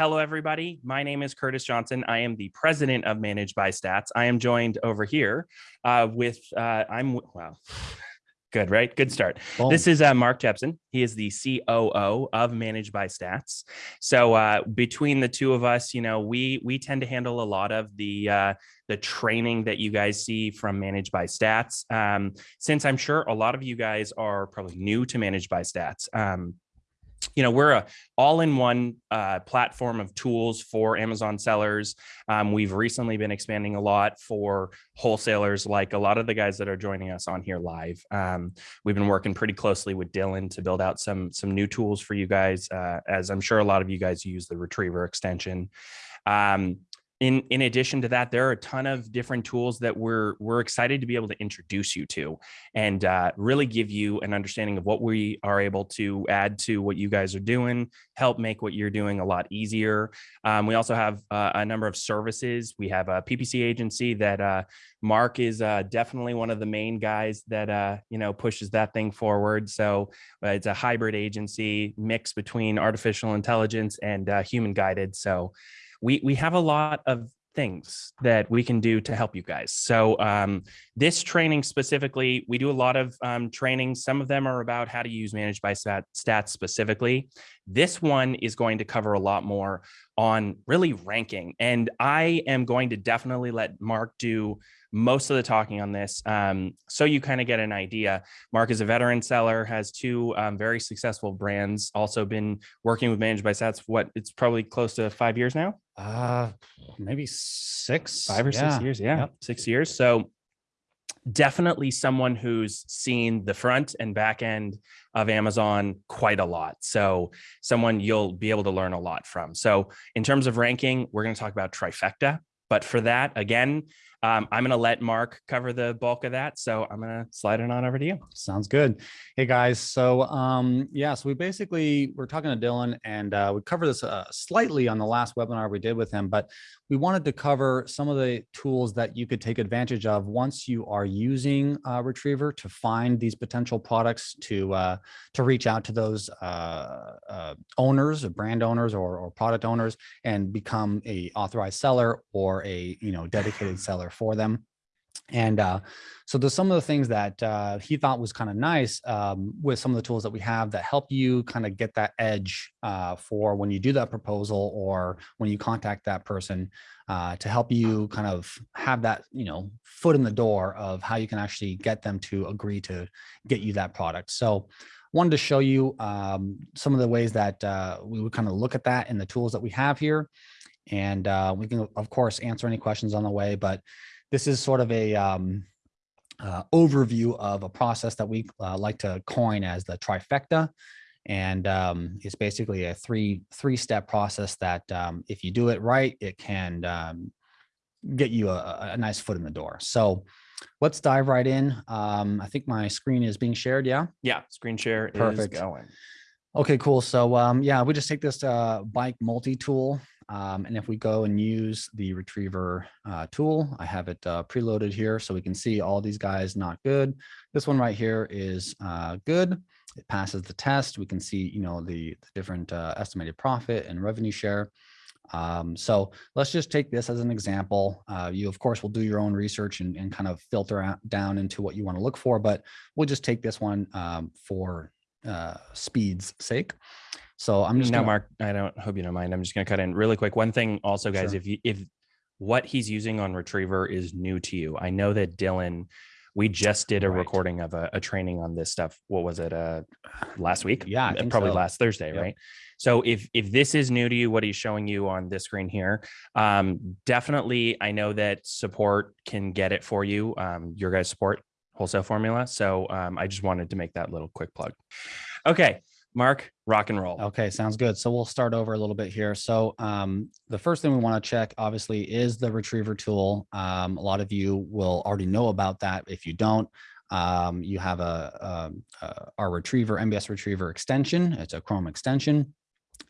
hello, everybody. My name is Curtis Johnson. I am the president of Managed by Stats. I am joined over here uh, with, uh, I'm, wow, good, right? Good start. Boom. This is uh, Mark Jepson. He is the COO of Managed by Stats. So uh, between the two of us, you know, we we tend to handle a lot of the uh, the training that you guys see from Managed by Stats. Um, since I'm sure a lot of you guys are probably new to Managed by Stats. Um, you know, we're a all-in-one uh, platform of tools for Amazon sellers. Um, we've recently been expanding a lot for wholesalers, like a lot of the guys that are joining us on here live. Um, we've been working pretty closely with Dylan to build out some some new tools for you guys, uh, as I'm sure a lot of you guys use the Retriever extension. Um, in in addition to that there are a ton of different tools that we're we're excited to be able to introduce you to and uh, really give you an understanding of what we are able to add to what you guys are doing help make what you're doing a lot easier. Um, we also have uh, a number of services. We have a ppc agency that uh, mark is uh, definitely one of the main guys that uh, you know pushes that thing forward. So uh, it's a hybrid agency mix between artificial intelligence and human guided. So we we have a lot of things that we can do to help you guys. So um, this training specifically, we do a lot of um, training. Some of them are about how to use managed by stat, stats specifically. This one is going to cover a lot more on really ranking. And I am going to definitely let Mark do most of the talking on this. Um, so you kind of get an idea. Mark is a veteran seller, has two um, very successful brands, also been working with Managed by Stats. What it's probably close to five years now. Uh, maybe six, five or yeah. six years. Yeah, Yep. six years. So definitely someone who's seen the front and back end of Amazon quite a lot. So someone you'll be able to learn a lot from. So in terms of ranking, we're going to talk about trifecta. But for that, again, um, I'm going to let Mark cover the bulk of that. So I'm going to slide it on over to you. Sounds good. Hey guys. So um, yeah, so we basically we're talking to Dylan and uh, we covered this uh, slightly on the last webinar we did with him, but we wanted to cover some of the tools that you could take advantage of once you are using uh, Retriever to find these potential products to uh, to reach out to those uh, uh, owners, or brand owners, or, or product owners, and become a authorized seller or a you know dedicated seller for them. And uh, so there's some of the things that uh, he thought was kind of nice um, with some of the tools that we have that help you kind of get that edge uh, for when you do that proposal or when you contact that person uh, to help you kind of have that, you know, foot in the door of how you can actually get them to agree to get you that product. So wanted to show you um, some of the ways that uh, we would kind of look at that in the tools that we have here. And uh, we can, of course, answer any questions on the way, but this is sort of a um, uh, overview of a process that we uh, like to coin as the trifecta. And um, it's basically a three three step process that um, if you do it right, it can um, get you a, a nice foot in the door. So let's dive right in. Um, I think my screen is being shared. Yeah. Yeah, screen share Perfect. is going. Okay, cool. So um, yeah, we just take this uh, bike multi-tool. Um, and if we go and use the retriever uh, tool, I have it uh, preloaded here so we can see all these guys not good. This one right here is uh, good. It passes the test. We can see, you know, the, the different uh, estimated profit and revenue share. Um, so let's just take this as an example. Uh, you, of course, will do your own research and, and kind of filter out, down into what you want to look for, but we'll just take this one um, for uh, speed's sake. So I'm just now, gonna, Mark. I don't hope you don't mind. I'm just going to cut in really quick. One thing, also, guys, Sure. if you if what he's using on Retriever is new to you, I know that Dylan. We just did a Right. recording of a, a training on this stuff. What was it? Uh, last week? Yeah, probably so. last Thursday, Yep. right? So if if this is new to you, what he's showing you on this screen here, um, definitely, I know that support can get it for you. Um, your guys' support wholesale formula. So um, I just wanted to make that little quick plug. Okay, Mark, rock and roll. Okay, sounds good. So we'll start over a little bit here. So um, the first thing we want to check, obviously, is the retriever tool. Um, a lot of you will already know about that. If you don't, um, you have a, um, uh, our retriever, MBS retriever extension. It's a Chrome extension.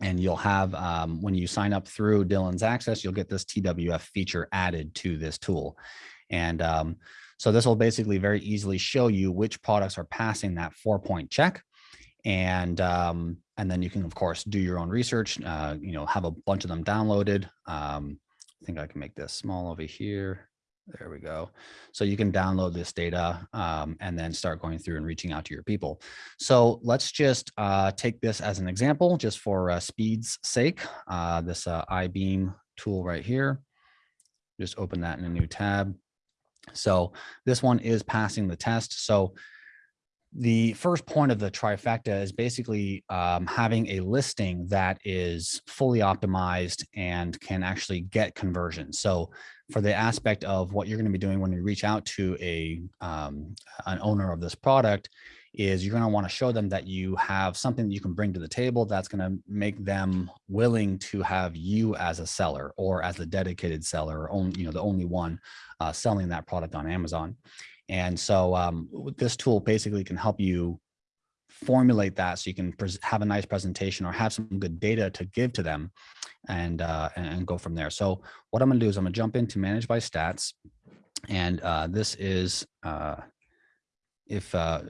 And you'll have, um, when you sign up through Dylan's Access, you'll get this TWF feature added to this tool. And um, so this will basically very easily show you which products are passing that four point check. and um, and then you can of course do your own research. Uh, you know, have a bunch of them downloaded. Um, I think I can make this small over here. There we go. So you can download this data um, and then start going through and reaching out to your people. So let's just uh, take this as an example, just for uh, speed's sake. Uh, this uh, iBeam tool right here. Just open that in a new tab. So this one is passing the test. So the first point of the trifecta is basically um, having a listing that is fully optimized and can actually get conversions. So for the aspect of what you're going to be doing when you reach out to a um, an owner of this product is you're going to want to show them that you have something that you can bring to the table that's going to make them willing to have you as a seller or as the dedicated seller or only you know the only one uh, selling that product on Amazon. And so um, this tool basically can help you formulate that so you can have a nice presentation or have some good data to give to them and uh, and go from there. So what I'm going to do is I'm going to jump into manage by stats. And uh, this is uh, if uh,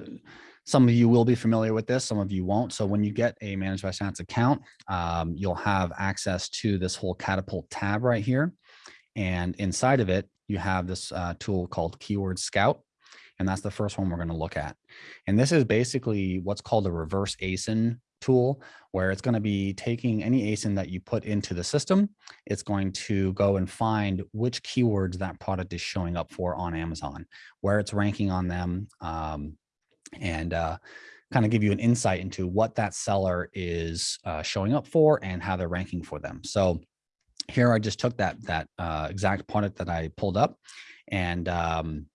some of you will be familiar with this, some of you won't. So when you get a Managed by stats account, um, you'll have access to this whole catapult tab right here. And inside of it, you have this uh, tool called Keyword Scout. And that's the first one we're going to look at. And this is basically what's called a reverse ASIN tool where it's going to be taking any ASIN that you put into the system. It's going to go and find which keywords that product is showing up for on Amazon, where it's ranking on them, um, and uh, kind of give you an insight into what that seller is uh, showing up for and how they're ranking for them. So here I just took that that uh, exact product that I pulled up and um,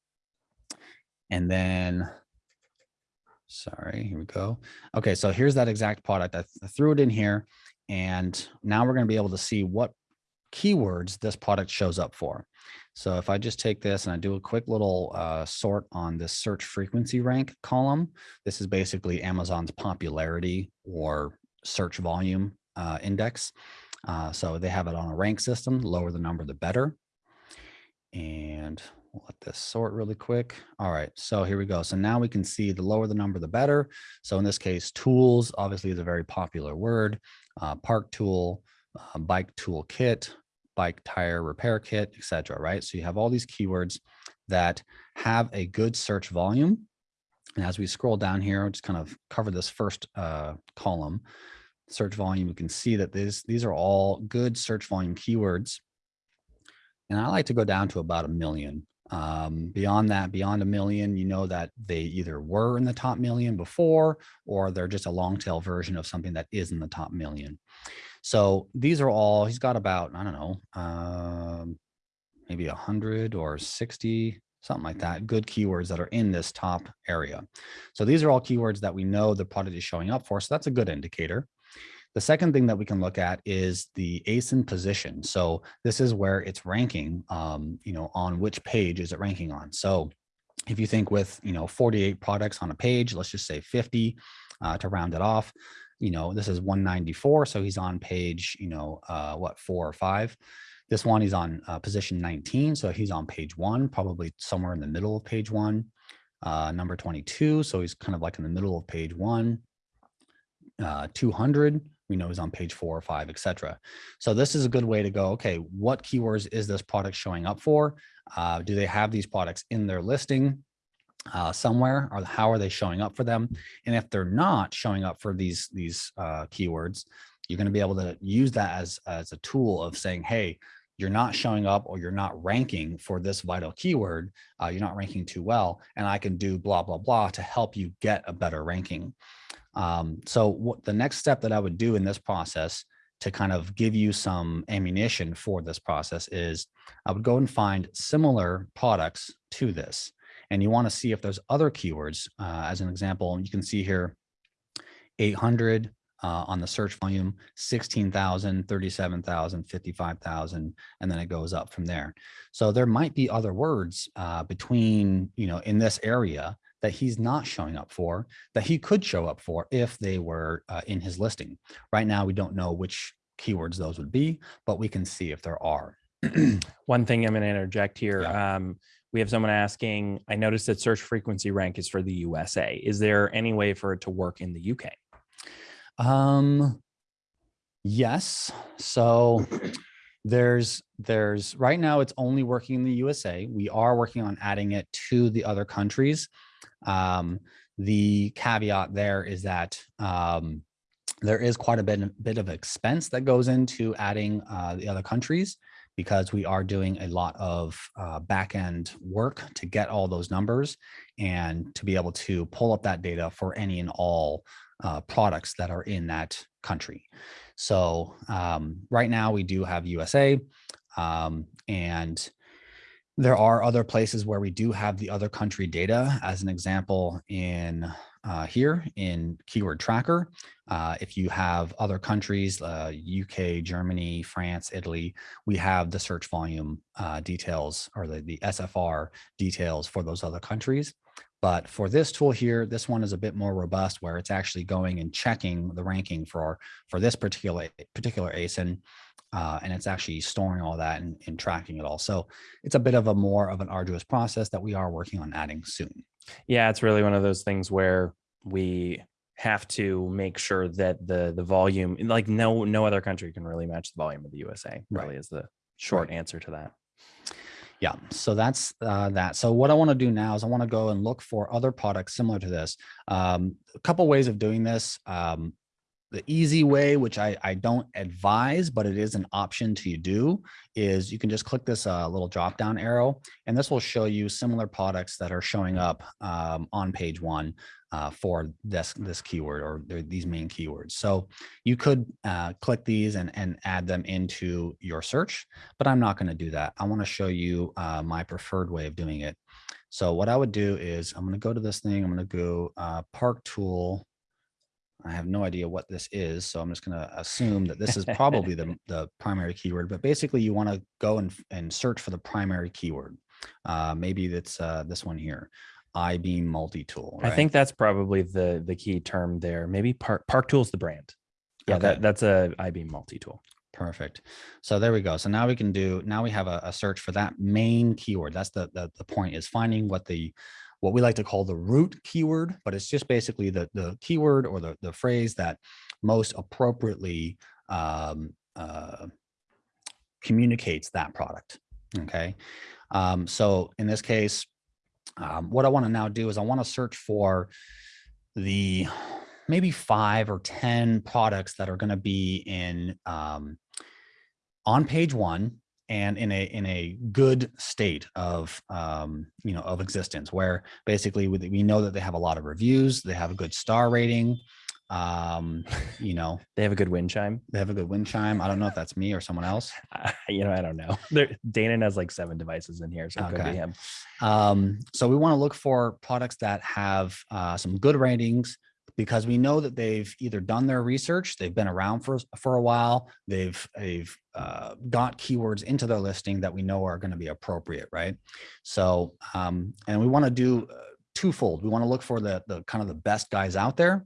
and then Sorry, here we go. Okay, so here's that exact product. I, th I threw it in here and now we're going to be able to see what keywords this product shows up for. So if I just take this and I do a quick little uh, sort on this search frequency rank column, this is basically Amazon's popularity or search volume uh, index. Uh, so they have it on a rank system, lower the number, the better. And We'll let this sort really quick. All right, so here we go. So now we can see the lower the number, the better. So in this case, tools obviously is a very popular word. Uh, park tool, uh, bike tool kit, bike tire repair kit, etc. Right. So you have all these keywords that have a good search volume. And as we scroll down here, I'll just kind of cover this first uh, column, search volume. You can see that these these are all good search volume keywords. And I like to go down to about a million. Um, beyond that, beyond a million, you know that they either were in the top million before, or they're just a long tail version of something that is in the top million. So these are all, he's got about, I don't know, um, maybe a hundred or 60, something like that, good keywords that are in this top area. So these are all keywords that we know the product is showing up for. So that's a good indicator. The second thing that we can look at is the ASIN position. So this is where it's ranking, um, you know, on which page is it ranking on. So if you think with, you know, 48 products on a page, let's just say 50 uh, to round it off, you know, this is 194. So he's on page, you know, uh, what, four or five. This one, he's on uh, position 19. So he's on page one, probably somewhere in the middle of page one. Uh, number 22. So he's kind of like in the middle of page one. Uh, 200 we know he's on page four or five, etc. So this is a good way to go, okay, what keywords is this product showing up for? Uh, do they have these products in their listing uh, somewhere or how are they showing up for them? And if they're not showing up for these, these uh, keywords, you're gonna be able to use that as, as a tool of saying, hey, you're not showing up or you're not ranking for this vital keyword, uh, you're not ranking too well, and I can do blah, blah, blah to help you get a better ranking. Um, so what the next step that I would do in this process to kind of give you some ammunition for this process is I would go and find similar products to this. And you want to see if there's other keywords. Uh, as an example, you can see here 800 uh, on the search volume, 16,000, 37,000, 55,000, and then it goes up from there. So there might be other words uh, between, you know, in this area that he's not showing up for that he could show up for if they were uh, in his listing. Right now, we don't know which keywords those would be, but we can see if there are. One thing I'm going to interject here. Yeah. Um, we have someone asking, I noticed that search frequency rank is for the USA. Is there any way for it to work in the UK? Um, yes. So there's there's right now it's only working in the USA. We are working on adding it to the other countries. Um, the caveat there is that um, there is quite a bit, bit of expense that goes into adding uh, the other countries because we are doing a lot of uh, back end work to get all those numbers and to be able to pull up that data for any and all uh, products that are in that country. So um, right now we do have USA um, and there are other places where we do have the other country data as an example in uh, here in keyword tracker. Uh, if you have other countries, uh, UK, Germany, France, Italy, we have the search volume uh, details or the, the SFR details for those other countries. But for this tool here, this one is a bit more robust where it's actually going and checking the ranking for, for this particular, particular ASIN. Uh, and it's actually storing all that and, and tracking it all. So it's a bit of a more of an arduous process that we are working on adding soon. Yeah, it's really one of those things where we have to make sure that the the volume like no no other country can really match the volume of the USA really Right. is the short Right. answer to that. Yeah, so that's uh, that. So what I want to do now is I want to go and look for other products similar to this. Um, a couple ways of doing this. Um, the easy way, which I, I don't advise, but it is an option to you do, is you can just click this uh, little drop down arrow, and this will show you similar products that are showing up um, on page one uh, for this this keyword or these main keywords. So you could uh, click these and, and add them into your search, but I'm not going to do that. I want to show you uh, my preferred way of doing it. So what I would do is I'm going to go to this thing. I'm going to go uh, Park Tool. I have no idea what this is, so I'm just going to assume that this is probably the, the primary keyword. But basically, you want to go and, and search for the primary keyword. Uh, maybe that's uh, this one here, iBeam multi-tool. I think that's probably the the key term there. Maybe Park Park Tools the brand. Yeah, Okay. that that's a iBeam multi tool. Perfect. So there we go. So now we can do, now we have a, a search for that main keyword. That's the, the, the point is finding what the, what we like to call the root keyword, but it's just basically the, the keyword or the, the phrase that most appropriately um, uh, communicates that product. Okay. Um, so in this case, um, what I want to now do is I want to search for the maybe five or 10 products that are going to be in um, on page one and in a in a good state of um, you know of existence where basically we, we know that they have a lot of reviews they have a good star rating um, you know They have a good wind chime. they have a good wind chime i don't know if that's me or someone else Uh, you know, I don't know. There, Dana has like seven devices in here, so it could Okay. be him. Um, so we want to look for products that have uh, some good ratings because we know that they've either done their research, they've been around for for a while, they've they've uh, got keywords into their listing that we know are going to be appropriate, right? So um, and we want to do uh, twofold. We want to look for the the kind of the best guys out there,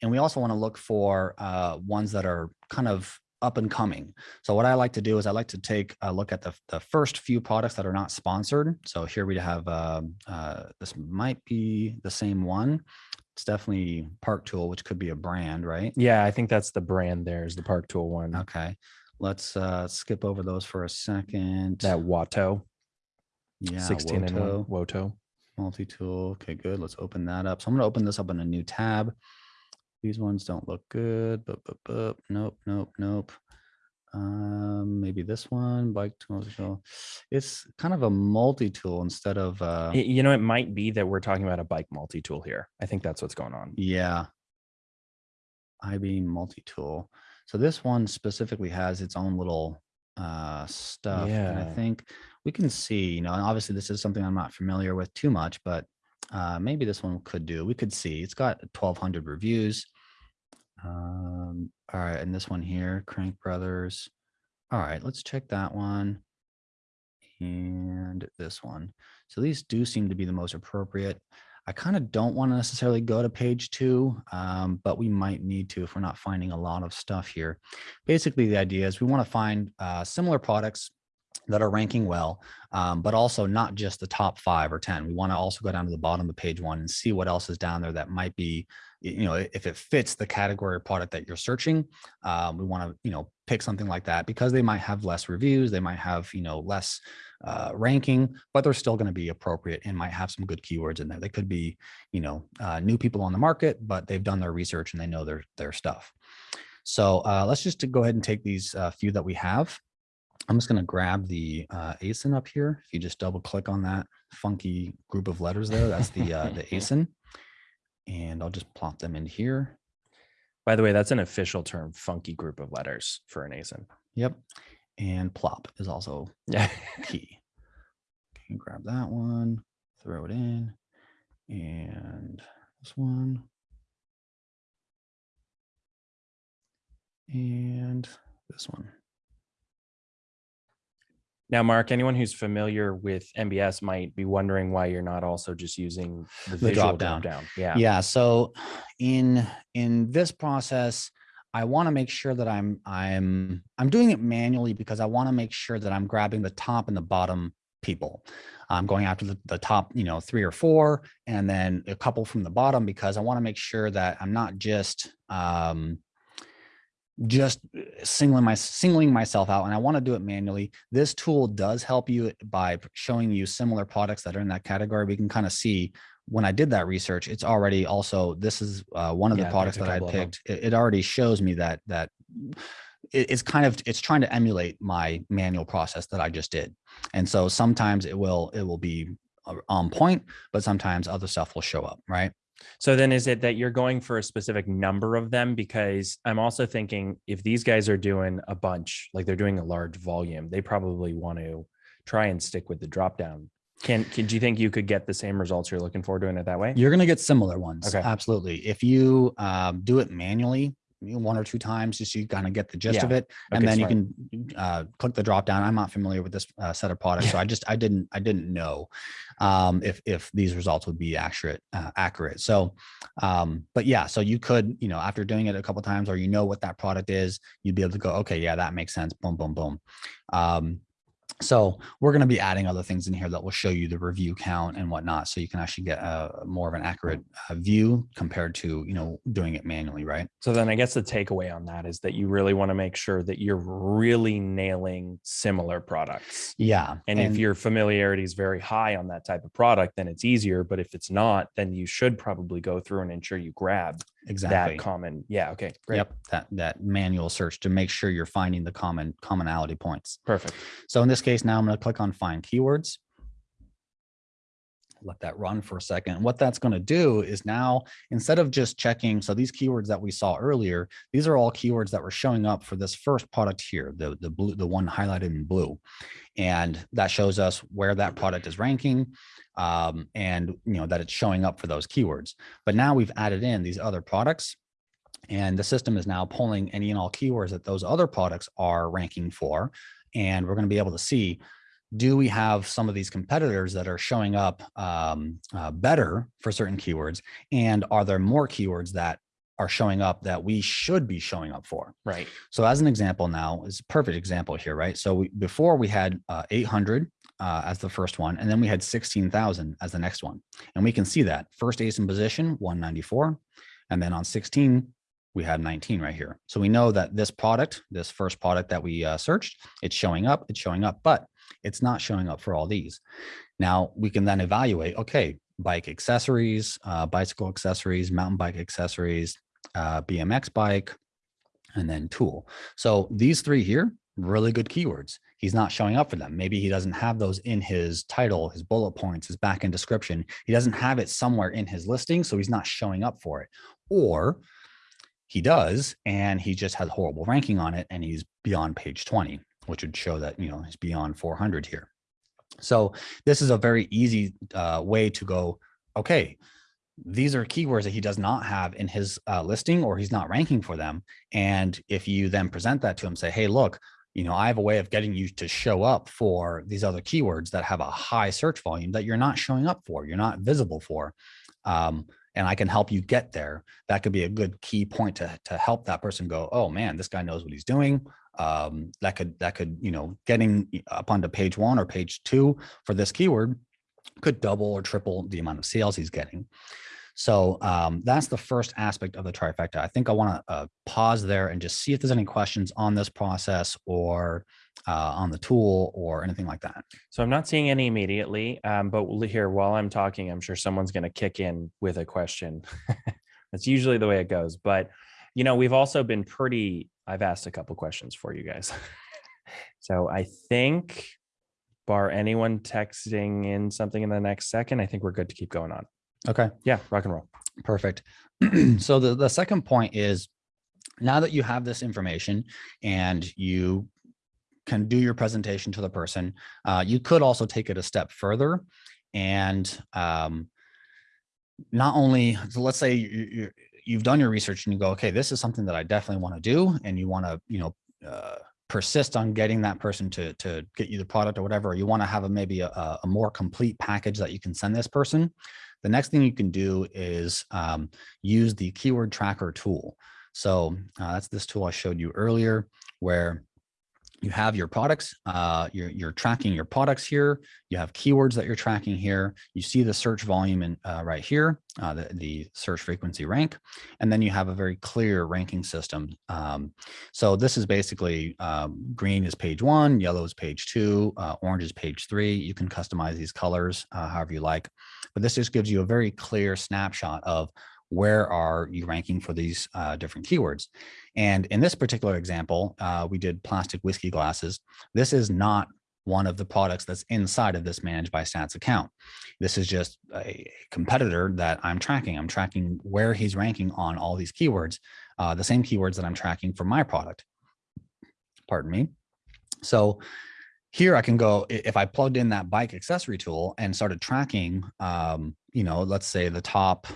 and we also want to look for uh, ones that are kind of up and coming. So what I like to do is I like to take a look at the, the first few products that are not sponsored. So here we have, um, uh, this might be the same one. It's definitely Park Tool, which could be a brand, right? Yeah, I think that's the brand. There's the Park Tool one. Okay. Let's uh, skip over those for a second. That Watto, yeah, 16 and Woto, one Woto. multi-tool. Okay, good. Let's open that up. So I'm going to open this up in a new tab. These ones don't look good. Nope, nope, nope. Um, maybe this one, bike tools. so It's kind of a multi-tool instead of, uh, You know, it might be that we're talking about a bike multi tool here. I think that's what's going on. yeah. IB multi-tool. So this one specifically has its own little uh stuff. And I think we can see, you know, and obviously this is something I'm not familiar with too much, but uh maybe this one could do. We could see it's got 1200 reviews. Um, all right, and this one here, Crank Brothers. All right, let's check that one. And this one. So these do seem to be the most appropriate. I kind of don't want to necessarily go to page two, um, but we might need to if we're not finding a lot of stuff here. Basically, the idea is we want to find uh, similar products that are ranking well, um, but also not just the top five or 10. We want to also go down to the bottom of page one and see what else is down there that might be, you know, if it fits the category or product that you're searching, um, we want to, you know, pick something like that because they might have less reviews, they might have, you know, less uh, ranking, but they're still going to be appropriate and might have some good keywords in there. They could be, you know, uh, new people on the market, but they've done their research and they know their their stuff. So uh, let's just go ahead and take these uh, few that we have. I'm just going to grab the uh, ASIN up here. If you just double click on that funky group of letters there, that's the uh, the ASIN. And I'll just plop them in here. By the way, that's an official term, funky group of letters for an ASIN. Yep. And plop is also Yeah. key. Can grab that one, throw it in, and this one. And this one. Now, Mark, anyone who's familiar with MBS might be wondering why you're not also just using the, The drop-down. drop-down. Yeah. Yeah. So in in this process, I want to make sure that I'm I'm I'm doing it manually because I want to make sure that I'm grabbing the top and the bottom people. I'm going after the, the top, you know, three or four, and then a couple from the bottom because I want to make sure that I'm not just um, just singling my singling myself out and I want to do it manually. This tool does help you by showing you similar products that are in that category. We can kind of see when I did that research, it's already also this is uh, one of Yeah, the products that I couple of 'em. picked. It, it already shows me that that it- it's kind of it's trying to emulate my manual process that I just did. And so sometimes it will it will be uh, on point, but sometimes other stuff will show up, right? So then is it that you're going for a specific number of them? Because I'm also thinking if these guys are doing a bunch, like they're doing a large volume, they probably want to try and stick with the drop down. Can, can do you think you could get the same results you're looking for doing it that way? You're going to get similar ones. Okay. Absolutely. If you um, do it manually, one or two times, just so you kind of get the gist of Yeah. it, and Okay, then smart. you can uh, click the drop down. I'm not familiar with this uh, set of products, so I just I didn't I didn't know um, if if these results would be accurate uh, accurate. So, um, but yeah, so you could you know after doing it a couple times, or you know what that product is, you'd be able to go, okay, yeah, that makes sense. Boom, boom, boom. Um, so we're going to be adding other things in here that will show you the review count and whatnot, so you can actually get a more of an accurate uh, view compared to you know doing it manually, right? So then I guess the takeaway on that is that you really want to make sure that you're really nailing similar products. Yeah, And, if your familiarity is very high on that type of product, then it's easier. But if it's not, then you should probably go through and ensure you grab exactly, that common. Yeah. Okay. Great. yep, that that manual search to make sure you're finding the common commonality points. Perfect. So in this case, now I'm going to click on find keywords. Let that run for a second. What that's going to do is now, instead of just checking, so these keywords that we saw earlier, these are all keywords that were showing up for this first product here, the, the blue, the one highlighted in blue. And that shows us where that product is ranking um, and you know that it's showing up for those keywords. But now we've added in these other products and the system is now pulling any and all keywords that those other products are ranking for. And we're going to be able to see, do we have some of these competitors that are showing up um, uh, better for certain keywords? And are there more keywords that are showing up that we should be showing up for? Right. So as an example now is a perfect example here, right? So we, before we had uh, 800 uh, as the first one, and then we had 16,000 as the next one. And we can see that first ASIN position, 194. And then on 16, we had 19 right here. So we know that this product, this first product that we uh, searched, it's showing up, it's showing up, but it's not showing up for all these. Now we can then evaluate, okay, bike accessories, uh, bicycle accessories, mountain bike accessories, uh, BMX bike, and then tool. So these three here, really good keywords. He's not showing up for them. Maybe he doesn't have those in his title, his bullet points, his back end description. He doesn't have it somewhere in his listing, so he's not showing up for it. Or he does, and he just has horrible ranking on it, and he's beyond page 20, which would show that, you know, he's beyond 400 here. So this is a very easy uh, way to go, okay, these are keywords that he does not have in his uh, listing or he's not ranking for them. And if you then present that to him, say, hey, look, you know, I have a way of getting you to show up for these other keywords that have a high search volume that you're not showing up for, you're not visible for. Um, and I can help you get there. That could be a good key point to, to help that person go, oh man, this guy knows what he's doing. um, that could that could you know getting up onto page one or page two for this keyword could double or triple the amount of sales he's getting. So um, that's the first aspect of the trifecta. I think I want to uh, pause there and just see if there's any questions on this process or uh, on the tool or anything like that. So I'm not seeing any immediately, um, but here while I'm talking, I'm sure someone's going to kick in with a question. That's usually the way it goes. But you know, we've also been pretty. I've asked a couple questions for you guys, so I think, bar anyone texting in something in the next second, I think we're good to keep going on. Okay. Yeah, rock and roll. Perfect. so the, the second point is now that you have this information and you can do your presentation to the person, uh, you could also take it a step further and um, not only, so let's say you, you've done your research and you go, okay, this is something that I definitely want to do. And you want to, you know, uh, persist on getting that person to, to get you the product or whatever, or you want to have a, maybe a, a more complete package that you can send this person. The next thing you can do is um, use the keyword tracker tool. So uh, that's this tool I showed you earlier where you have your products, uh, you're, you're tracking your products here. You have keywords that you're tracking here. You see the search volume in uh, right here, uh, the, the search frequency rank, and then you have a very clear ranking system. Um, so this is basically um, green is page one, yellow is page two, uh, orange is page three. You can customize these colors uh, however you like, but this just gives you a very clear snapshot of where are you ranking for these uh, different keywords. And in this particular example, uh, we did plastic whiskey glasses. This is not one of the products that's inside of this managed by stats account. This is just a competitor that I'm tracking. I'm tracking where he's ranking on all these keywords, uh, the same keywords that I'm tracking for my product. Pardon me. So here I can go, if I plugged in that bike accessory tool and started tracking, um, you know, let's say the top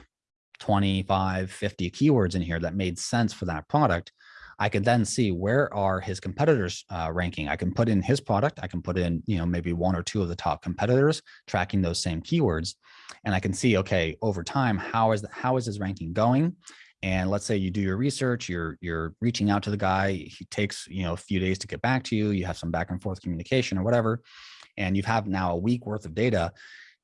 25, 50 keywords in here that made sense for that product, I could then see where are his competitors uh, ranking. I can put in his product. I can put in, you know, maybe one or two of the top competitors tracking those same keywords. And I can see, okay, over time, how is, the, how is his ranking going? And let's say you do your research, you're, you're reaching out to the guy. He takes, you know, a few days to get back to you. You have some back and forth communication or whatever. And you have now a week worth of data.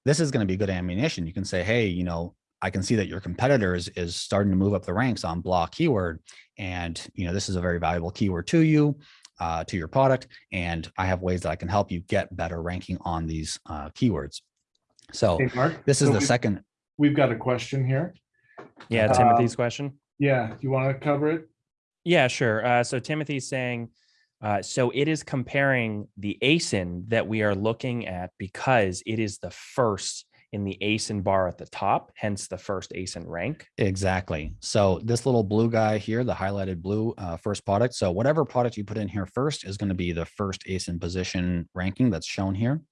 This is going to be good ammunition. You can say, hey, you know, I can see that your competitors is starting to move up the ranks on block keyword. And, you know, this is a very valuable keyword to you, uh, to your product. And I have ways that I can help you get better ranking on these uh, keywords. So Hey, Mark, this is so the we've- second. We've got a question here. Yeah, Um, Timothy's question. Yeah, do you want to cover it? Yeah, sure. Uh, so Timothy's saying, uh, so it is comparing the ASIN that we are looking at because it is the first in the ASIN bar at the top, hence the first ASIN rank. Exactly. So this little blue guy here, the highlighted blue uh, first product. So whatever product you put in here first is going to be the first ASIN position ranking that's shown here.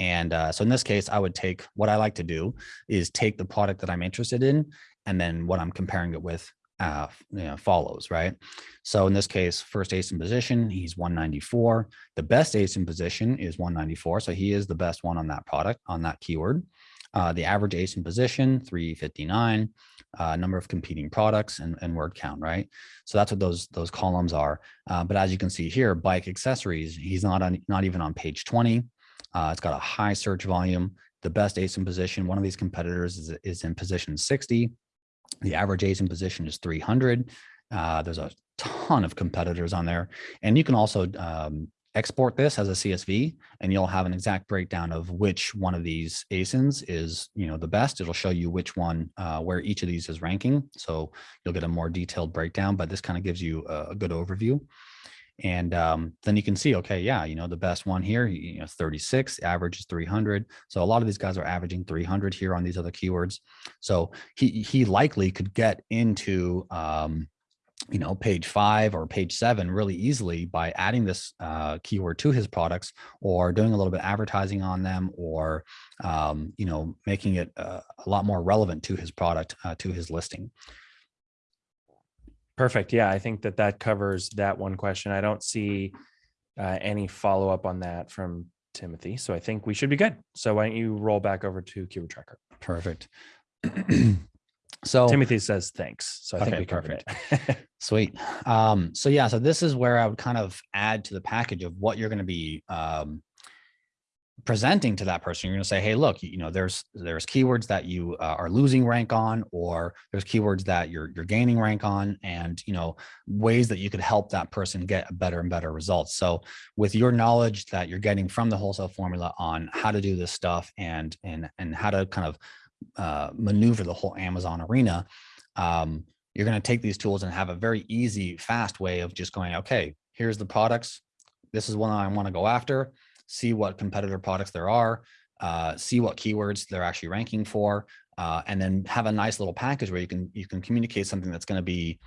And uh, so in this case, I would take what I like to do is take the product that I'm interested in and then what I'm comparing it with uh, you know, follows, right? So in this case, first ASIN position, he's 194. The best ASIN position is 194. So he is the best one on that product, on that keyword. Uh, the average ASIN position, 359, uh, number of competing products and, and word count, right? So that's what those those columns are. Uh, but as you can see here, bike accessories, he's not on not even on page 20. Uh, it's got a high search volume. The best ASIN position, one of these competitors is, is in position 60. The average ASIN position is 300. Uh, there's a ton of competitors on there. And you can also um, export this as a CSV and you'll have an exact breakdown of which one of these ASINs is, you know, the best. It'll show you which one, uh, where each of these is ranking. So you'll get a more detailed breakdown, but this kind of gives you a, a good overview. And um, then you can see, okay, yeah, you know, the best one here, you know, 36, average is 300. So a lot of these guys are averaging 300 here on these other keywords. So he, he likely could get into, um, you know, page five or page seven really easily by adding this uh, keyword to his products or doing a little bit of advertising on them or, um, you know, making it uh, a lot more relevant to his product, uh, to his listing. Perfect. Yeah, I think that that covers that one question. I don't see uh, any follow up on that from Timothy. So I think we should be good. So why don't you roll back over to Keyword Tracker? Perfect. So Timothy says thanks. So I think we covered it. Sweet. Um, so yeah, so this is where I would kind of add to the package of what you're going to be um, presenting to that person. You're going to say, hey, look, you know, there's there's keywords that you uh, are losing rank on, or there's keywords that you're you're gaining rank on, and you know ways that you could help that person get better and better results. So with your knowledge that you're getting from the wholesale formula on how to do this stuff and and and how to kind of uh, maneuver the whole Amazon arena. Um, you're going to take these tools and have a very easy, fast way of just going, okay, here's the products. This is one I want to go after, see what competitor products there are, uh, see what keywords they're actually ranking for, uh, and then have a nice little package where you can you can communicate something that's going to be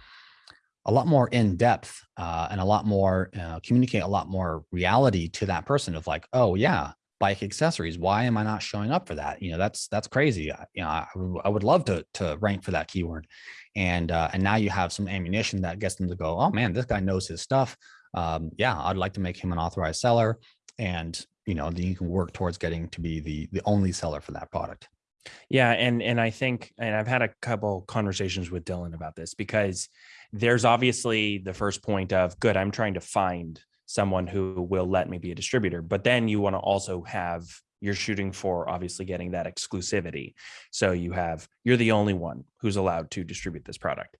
a lot more in depth uh, and a lot more uh, communicate a lot more reality to that person of like, oh yeah, bike accessories. Why am I not showing up for that? You know, that's that's crazy. I- You know, I, I would love to to rank for that keyword, and uh, and now you have some ammunition that gets them to go, oh man, this guy knows his stuff. Um, yeah, I'd like to make him an authorized seller, and you know, then you can work towards getting to be the the only seller for that product. Yeah, and and I think, and I've had a couple conversations with Dylan about this because there's obviously the first point of good. I'm trying to find someone who will let me be a distributor, but then you want to also have you're shooting for obviously getting that exclusivity. So you have you're the only one who's allowed to distribute this product.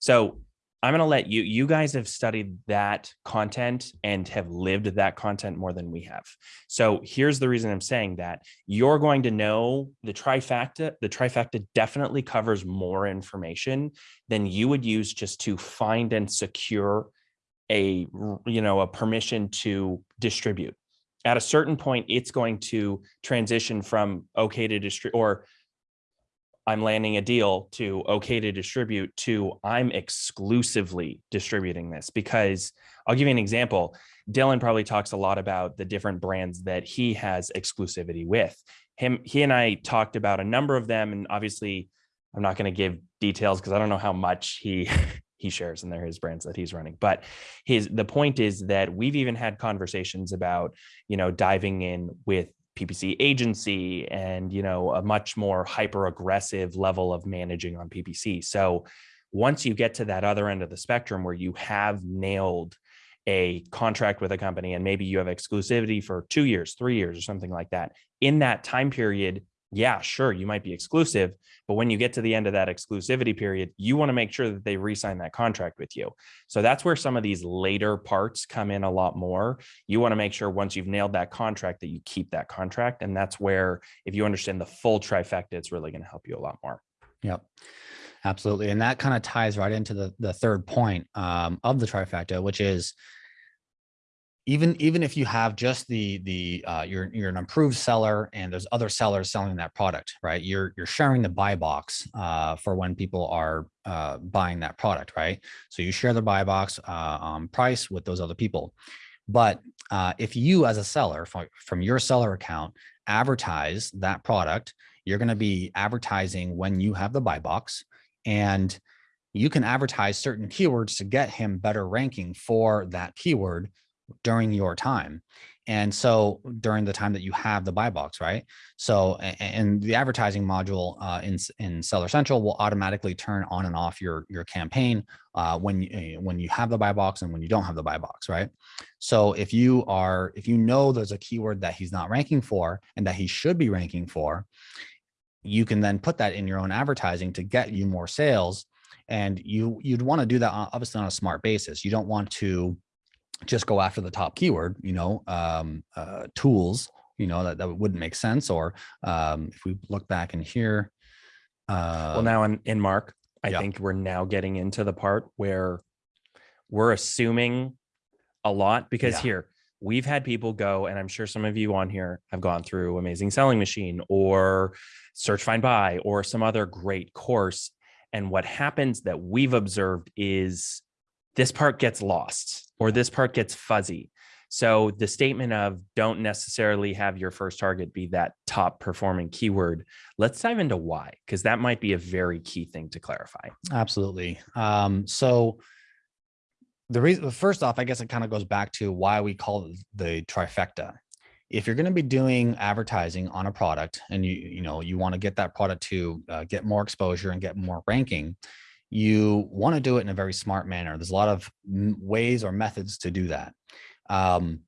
So I'm going to let you, you guys have studied that content and have lived that content more than we have. So here's the reason I'm saying that you're going to know the trifecta. The trifecta definitely covers more information than you would use just to find and secure a, you know, a permission to distribute. At a certain point, it's going to transition from okay to distribute or I'm landing a deal to okay to distribute to I'm exclusively distributing this because I'll give you an example. Dylan probably talks a lot about the different brands that he has exclusivity with. Him, he and I talked about a number of them, and obviously, I'm not going to give details because I don't know how much he he shares, and they're his brands that he's running. But his the point is that we've even had conversations about you know diving in with PPC agency and you know a much more hyper aggressive level of managing on PPC. So once you get to that other end of the spectrum where you have nailed a contract with a company and maybe you have exclusivity for 2 years, 3 years or something like that. In that time period, yeah, sure, you might be exclusive, but when you get to the end of that exclusivity period, you want to make sure that they re-sign that contract with you. So that's where some of these later parts come in a lot more. You want to make sure once you've nailed that contract that you keep that contract. And that's where, if you understand the full trifecta, it's really going to help you a lot more. Yep. Absolutely. And that kind of ties right into the, the third point um, of the trifecta, which is even even if you have just the the uh, you're you're an approved seller and there's other sellers selling that product, right? You're you're sharing the buy box uh, for when people are uh, buying that product, right? So you share the buy box um, price with those other people. But uh, if you as a seller from, from your seller account advertise that product, you're going to be advertising when you have the buy box and you can advertise certain keywords to get him better ranking for that keyword during your time. And so during the time that you have the buy box, right? So, and the advertising module uh, in, in Seller Central will automatically turn on and off your, your campaign uh, when, you, eh, when you have the buy box and when you don't have the buy box, right? So if you are, if you know there's a keyword that he's not ranking for and that he should be ranking for, you can then put that in your own advertising to get you more sales. And you, you'd want to do that obviously on a smart basis. You don't want to just go after the top keyword, you know, um, uh, tools, you know, that, that wouldn't make sense. Or um, if we look back in here. Uh, well, now in, in Mark, I yeah. think we're now getting into the part where we're assuming a lot because Yeah. here we've had people go, and I'm sure some of you on here have gone through Amazing Selling Machine or Search Find Buy or some other great course. And what happens that we've observed is this part gets lost or this part gets fuzzy. So the statement of don't necessarily have your first target be that top performing keyword. Let's dive into why, because that might be a very key thing to clarify. Absolutely. Um, so the reason, first off, I guess it kind of goes back to why we call it the trifecta if you're going to be doing advertising on a product and you you know you want to get that product to uh, get more exposure and get more ranking you want to do it in a very smart manner there's a lot of ways or methods to do that um,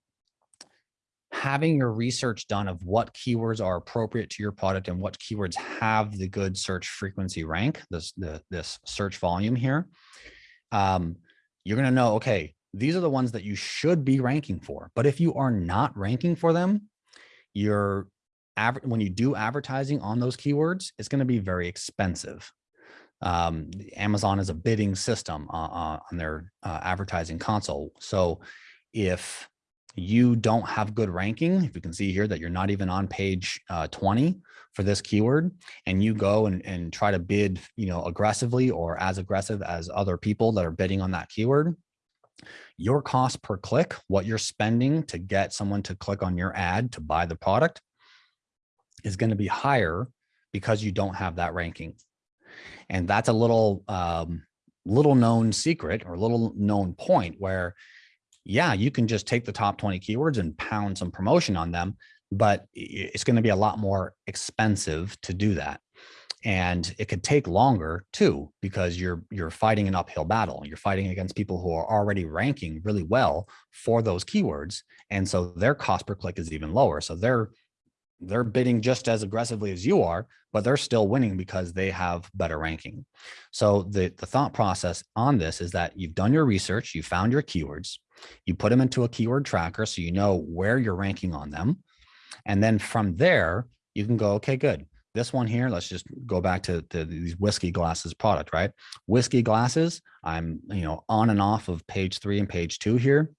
having your research done of what keywords are appropriate to your product and what keywords have the good search frequency rank this the, this search volume here um, you're going to know okay these are the ones that you should be ranking for. But if you are not ranking for them, your average when you do advertising on those keywords, it's going to be very expensive. Um, Amazon is a bidding system uh, uh, on their uh, advertising console. So if you don't have good ranking, if you can see here that you're not even on page uh, 20 for this keyword, and you go and, and try to bid, you know, aggressively or as aggressive as other people that are bidding on that keyword, your cost per click, what you're spending to get someone to click on your ad to buy the product is going to be higher because you don't have that ranking. And that's a little, um, little known secret or little known point where, yeah, you can just take the top 20 keywords and pound some promotion on them, but it's going to be a lot more expensive to do that. And it could take longer too because you're you're fighting an uphill battle. You're fighting against people who are already ranking really well for those keywords and so their cost per click is even lower. So they're they're bidding just as aggressively as you are but they're still winning because they have better ranking so the the thought process on this is that you've done your research you found your keywords you put them into a keyword tracker so you know where you're ranking on them and then from there you can go okay good this one here, let's just go back to, to these whiskey glasses product, right? Whiskey glasses, I'm, you know, on and off of page three and page two here.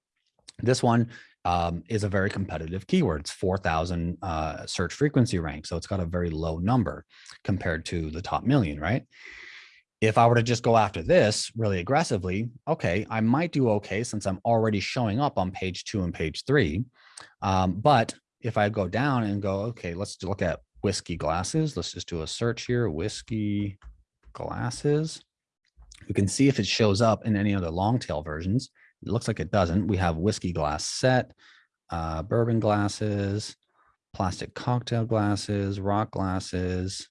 This one um, is a very competitive keyword. It's 4,000 uh, search frequency rank. So it's got a very low number compared to the top million, right? If I were to just go after this really aggressively, okay, I might do okay since I'm already showing up on page two and page three. Um, but if I go down and go, okay, let's look at whiskey glasses. Let's just do a search here, whiskey glasses. We can see if it shows up in any other long tail versions. It looks like it doesn't. We have whiskey glass set, uh, bourbon glasses, plastic cocktail glasses, rock glasses.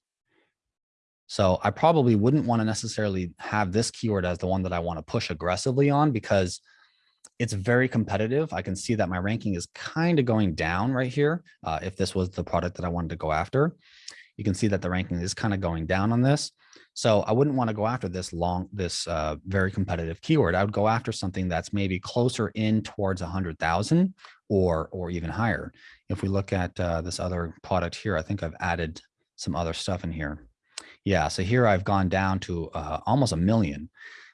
So I probably wouldn't want to necessarily have this keyword as the one that I want to push aggressively on because it's very competitive. I can see that my ranking is kind of going down right here. Uh, if this was the product that I wanted to go after, you can see that the ranking is kind of going down on this. So I wouldn't want to go after this long, this uh, very competitive keyword. I would go after something that's maybe closer in towards a hundred thousand or, or even higher. If we look at uh, this other product here, I think I've added some other stuff in here. Yeah, so here I've gone down to uh, almost a million.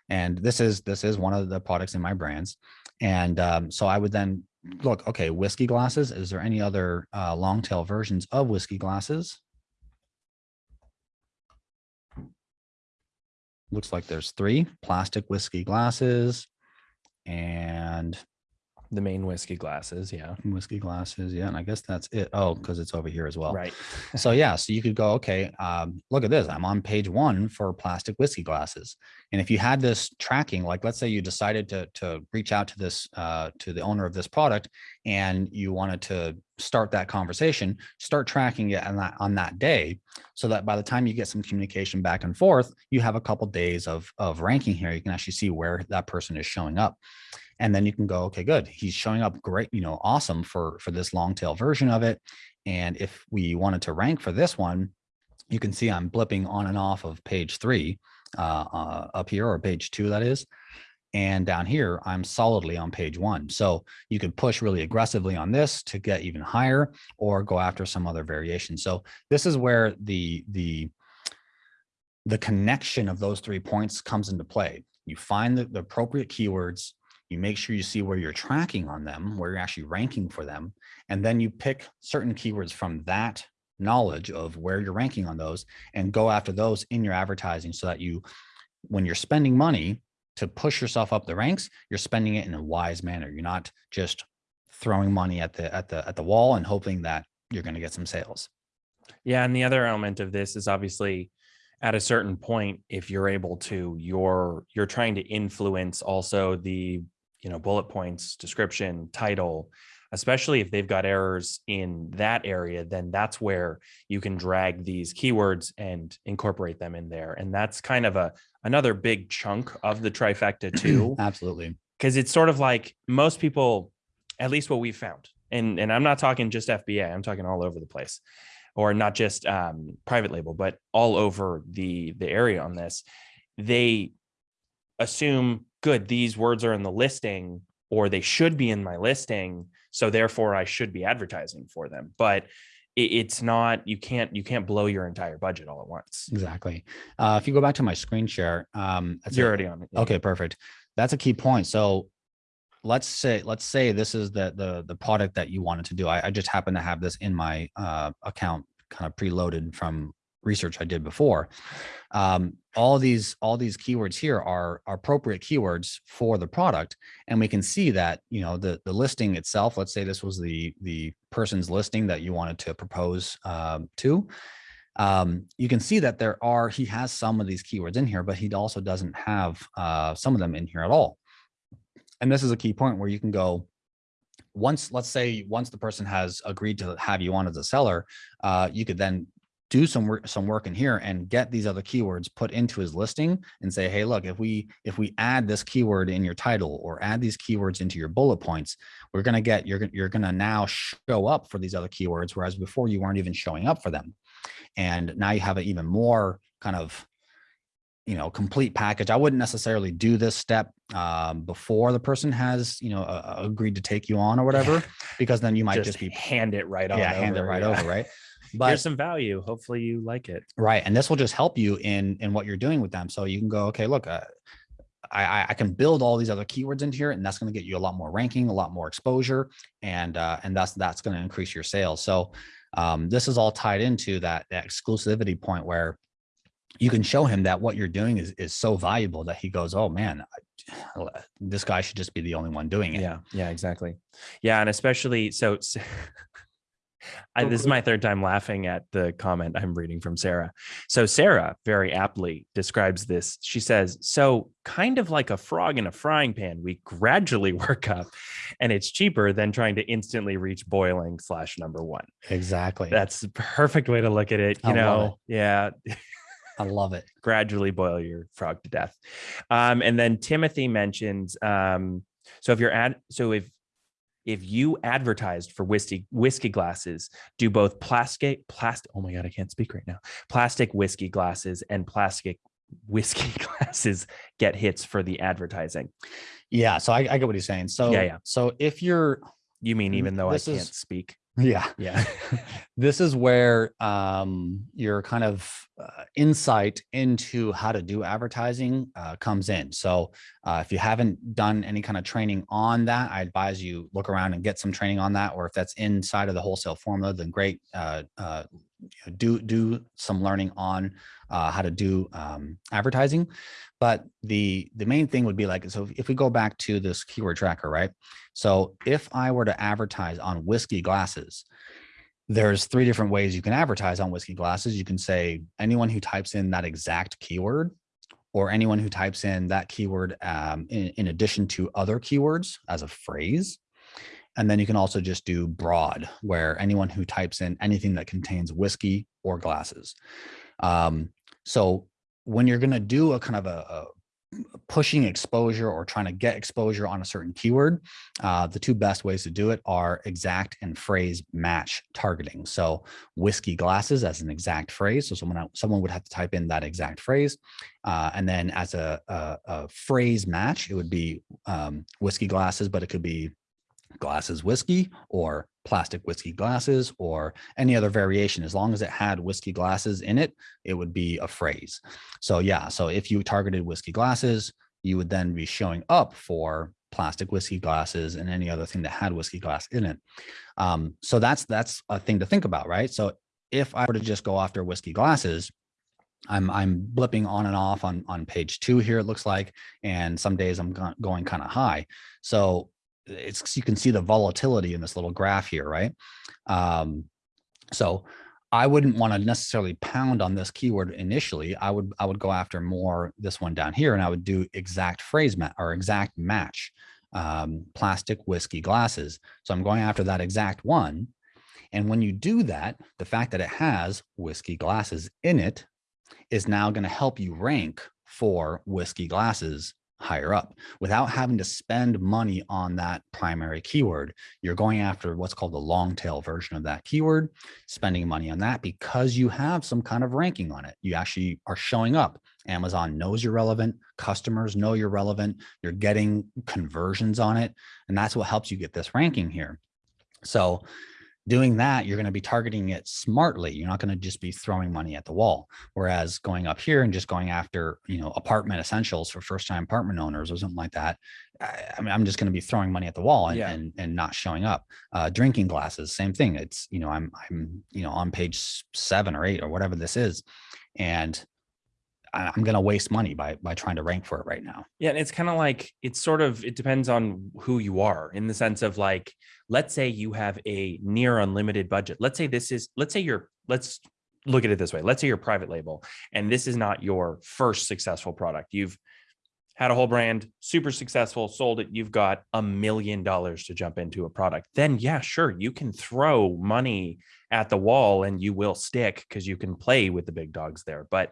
And this is this is one of the products in my brands. And um, so I would then look, okay, whiskey glasses. Is there any other uh, long tail versions of whiskey glasses? Looks like there's three plastic whiskey glasses and The main whiskey glasses. Yeah. whiskey glasses. Yeah. And I guess that's it. Oh, because it's over here as well. Right. so yeah, so you could go, okay, um, look at this. I'm on page one for plastic whiskey glasses. And if you had this tracking, like let's say you decided to to reach out to this uh, to the owner of this product, and you wanted to start that conversation, start tracking it on that on that day, so that by the time you get some communication back and forth, you have a couple days of of ranking here. You can actually see where that person is showing up and then you can go okay good he's showing up great you know awesome for for this long tail version of it and if we wanted to rank for this one you can see i'm blipping on and off of page three uh, uh, up here or page two that is and down here i'm solidly on page one. So you could push really aggressively on this to get even higher or go after some other variation. So this is where the the the connection of those three points comes into play. You find the, the appropriate keywords you make sure you see where you're tracking on them, where you're actually ranking for them, and then you pick certain keywords from that knowledge of where you're ranking on those and go after those in your advertising so that you, when you're spending money to push yourself up the ranks, you're spending it in a wise manner. You're not just throwing money at the at the at the wall and hoping that you're going to get some sales. Yeah. And the other element of this is obviously at a certain point, if you're able to, you're you're trying to influence also the you know bullet points description title especially if they've got errors in that area, then that's where you can drag these keywords and incorporate them in there. And that's kind of a another big chunk of the trifecta too, Absolutely. because it's sort of like most people, at least what we've found, and and I'm not talking just FBA, I'm talking all over the place, or not just um, private label, but all over the the area on this. They assume good these words are in the listing or they should be in my listing so therefore i should be advertising for them but it's not you can't you can't blow your entire budget all at once Exactly. Uh, if you go back to my screen share, um, you're already on it yeah. Okay, perfect. That's a key point. So let's say let's say this is the the the product that you wanted to do. I, I just happen to have this in my uh, account kind of preloaded from research I did before. Um, all these all these keywords here are, are appropriate keywords for the product, and we can see that you know the the listing itself. Let's say this was the the person's listing that you wanted to propose um, to um, you can see that there are, he has some of these keywords in here, but he also doesn't have uh, some of them in here at all. And this is a key point where you can go, once, let's say, once the person has agreed to have you on as a seller, uh, you could then do some work, some work in here and get these other keywords put into his listing and say, hey, look, if we if we add this keyword in your title or add these keywords into your bullet points, we're gonna get you're gonna you're gonna now show up for these other keywords, whereas before you weren't even showing up for them. And now you have an even more kind of you know complete package. I wouldn't necessarily do this step um, before the person has you know uh, agreed to take you on or whatever because then you might just, just, be hand it right on yeah hand it right yeah. over right here's but some value hopefully you like it right and this will just help you in in what you're doing with them so you can go okay look uh, I, I- I can build all these other keywords into here and that's going to get you a lot more ranking, a lot more exposure, and uh, and that's that's going to increase your sales. So um, this is all tied into that, that exclusivity point where you can show him that what you're doing is is so valuable that he goes, oh man, I, this guy should just be the only one doing it. yeah yeah exactly yeah and especially so, so I, this is my third time laughing at the comment i'm reading from sarah. So sarah very aptly describes this. She says so kind of like a frog in a frying pan we gradually work up and it's cheaper than trying to instantly reach boiling slash number one. Exactly. that's the perfect way to look at it you I know yeah. I love it. gradually boil your frog to death. Um, and then Timothy mentions, um, so if you're at, so if if you advertised for whiskey whiskey glasses, do both plastic plastic. Oh my god, I can't speak right now. Plastic whiskey glasses and plastic whiskey glasses get hits for the advertising. Yeah. So I, I get what he's saying. So yeah. yeah. So if you're You mean even though I can't is- speak? Yeah Yeah. this is where um, your kind of uh, insight into how to do advertising uh, comes in. So uh, if you haven't done any kind of training on that, I advise you look around and get some training on that. Or if that's inside of the wholesale formula, then great. Uh, uh, do do some learning on uh, how to do um, advertising. But the the main thing would be like so. If we go back to this keyword tracker, right? So if I were to advertise on whiskey glasses, there's three different ways you can advertise on whiskey glasses. You can say anyone who types in that exact keyword or anyone who types in that keyword um, in, in addition to other keywords as a phrase. And then you can also just do broad, where anyone who types in anything that contains whiskey or glasses. Um, so when you're going to do a kind of a, a pushing exposure or trying to get exposure on a certain keyword, uh, the two best ways to do it are exact and phrase match targeting. So whiskey glasses as an exact phrase. So someone someone would have to type in that exact phrase, uh, and then as a, a, a phrase match, it would be um, whiskey glasses, but it could be glasses whiskey or plastic whiskey glasses or any other variation as long as it had whiskey glasses in it it would be a phrase so yeah so if you targeted whiskey glasses you would then be showing up for plastic whiskey glasses and any other thing that had whiskey glass in it um, so that's that's a thing to think about right so if i were to just go after whiskey glasses I'm I'm blipping on and off on on page two here. It looks like, and some days I'm going kind of high. So it's you can see the volatility in this little graph here, right? Um, so I wouldn't want to necessarily pound on this keyword initially. I would I would go after more this one down here, and I would do exact phrase match or exact match. um, plastic whiskey glasses. So I'm going after that exact one. And when you do that, the fact that it has whiskey glasses in it is now going to help you rank for whiskey glasses higher up without having to spend money on that primary keyword. You're going after what's called the long tail version of that keyword, spending money on that because you have some kind of ranking on it. You actually are showing up. Amazon knows you're relevant. Customers know you're relevant. You're getting conversions on it. And that's what helps you get this ranking here. So doing that, you're going to be targeting it smartly. You're not going to just be throwing money at the wall. Whereas going up here and just going after, you know, apartment essentials for first time apartment owners or something like that. I, I mean, I'm just going to be throwing money at the wall and, Yeah. and, and not showing up. Uh, drinking glasses, same thing. It's, you know, I'm, I'm, you know, on page seven or eight or whatever this is. And I'm going to waste money by, by trying to rank for it right now. Yeah, and it's kind of like it's sort of it depends on who you are in the sense of like, let's say you have a near unlimited budget. Let's say this is, let's say you're, let's look at it this way. Let's say you're private label and this is not your first successful product. You've had a whole brand, super successful, sold it. You've got a million dollars to jump into a product. Then yeah, sure, you can throw money at the wall and you will stick because you can play with the big dogs there. But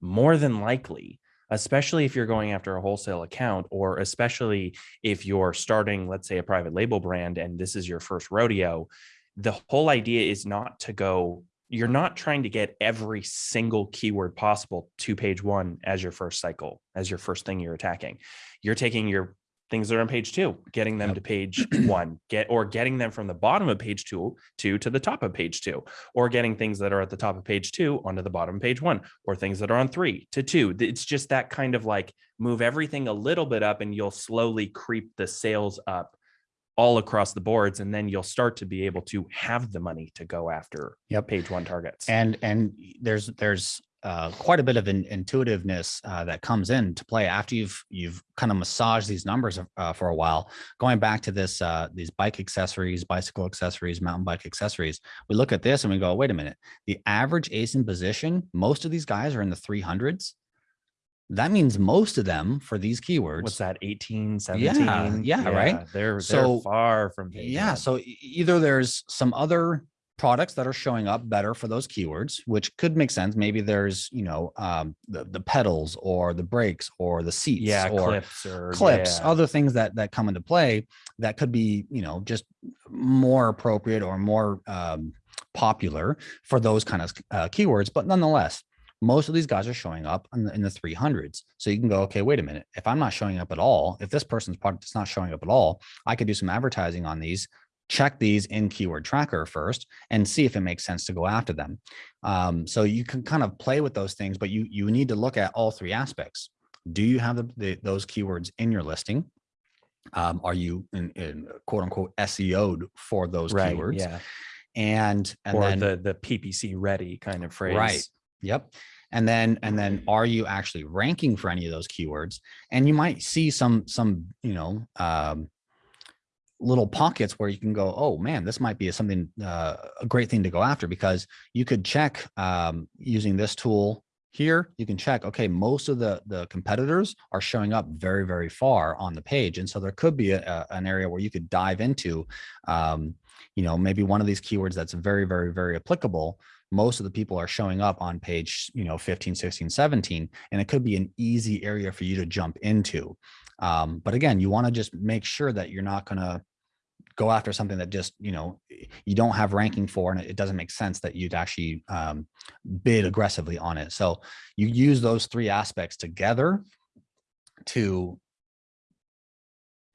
more than likely, especially if you're going after a wholesale account, or especially if you're starting, let's say, a private label brand and this is your first rodeo, the whole idea is not to go, you're not trying to get every single keyword possible to page one as your first cycle, as your first thing you're attacking. You're taking your things that are on page two, getting them Yep. to page one, get or getting them from the bottom of page two, two to the top of page two, or getting things that are at the top of page two onto the bottom of page one, or things that are on three to two. It's just that kind of like move everything a little bit up and you'll slowly creep the sales up all across the boards. And then you'll start to be able to have the money to go after Yep. page one targets. and and there's there's uh, quite a bit of in, intuitiveness uh, that comes in to play after you've you've kind of massaged these numbers uh, for a while. Going back to this uh, these bike accessories, bicycle accessories, mountain bike accessories, we look at this and we go, wait a minute. The average ASIN position, most of these guys are in the 300s. That means most of them for these keywords. What's that? 18, 17? yeah, right? They're, So, they're far from Yeah. So either there's some other products that are showing up better for those keywords, which could make sense. Maybe there's, you know, um, the, the pedals or the brakes or the seats yeah, or clips or clips, yeah. other things that, that come into play that could be, you know, just more appropriate or more um, popular for those kind of uh, keywords. But nonetheless, most of these guys are showing up in the, in the 300s. So you can go, okay, wait a minute. If I'm not showing up at all, if this person's product is not showing up at all, I could do some advertising on these, check these in keyword tracker first and see if it makes sense to go after them. Um, so you can kind of play with those things, but you, you need to look at all three aspects. Do you have the, the, those keywords in your listing? Um, are you in, in quote unquote SEO'd for those right. keywords? Yeah. And, and or then, the, the PPC ready kind of phrase. Right. Yep. And then and then are you actually ranking for any of those keywords? And you might see some some, you know, um little pockets where you can go, oh man, this might be something uh, a great thing to go after because you could check um, using this tool here. You can check, okay, most of the the competitors are showing up very very far on the page, and so there could be a, a- an area where you could dive into, um, you know, maybe one of these keywords that's very very very applicable most of the people are showing up on page you know 15 16 17 and it could be an easy area for you to jump into um, but again you want to just make sure that you're not going to go after something that just you know you don't have ranking for and it doesn't make sense that you'd actually um, bid aggressively on it so you use those three aspects together to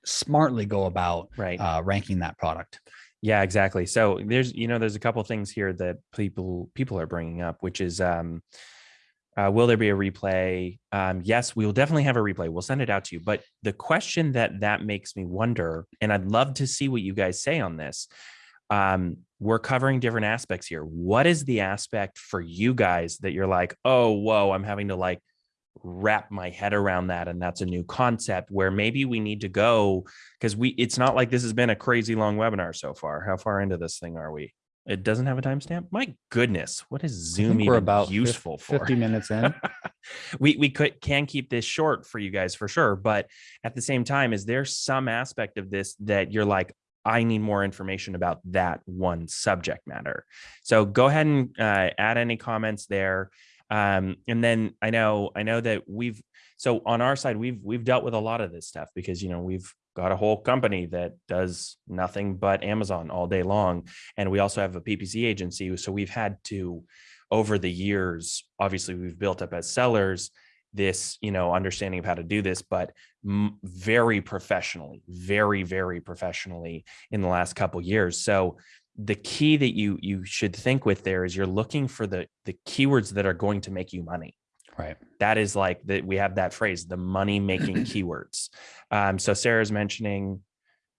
smartly go about Right. uh, ranking that product Yeah, exactly. So there's, you know, there's a couple things here that people people are bringing up, which is, um, uh, will there be a replay? Um, yes, we will definitely have a replay. We'll send it out to you. But the question that that makes me wonder, and I'd love to see what you guys say on this. Um, we're covering different aspects here. What is the aspect for you guys that you're like, oh, whoa, I'm having to like wrap my head around that and that's a new concept where maybe we need to go because we it's not like this has been a crazy long webinar so far how far into this thing are we it doesn't have a timestamp? My goodness what is zoom we're even about useful for? 50 minutes in. We we could can keep this short for you guys for sure but at the same time is there some aspect of this that you're like i need more information about that one subject matter. So go ahead and uh, add any comments there. Um, and then i know i know that we've so on our side we've we've dealt with a lot of this stuff because you know we've got a whole company that does nothing but amazon all day long and we also have a ppc agency so we've had to over the years obviously we've built up as sellers this you know understanding of how to do this but very professionally very very professionally in the last couple years. So the key that you you should think with there is you're looking for the the keywords that are going to make you money Right. that is like that we have that phrase the money making keywords. Um, so sarah's mentioning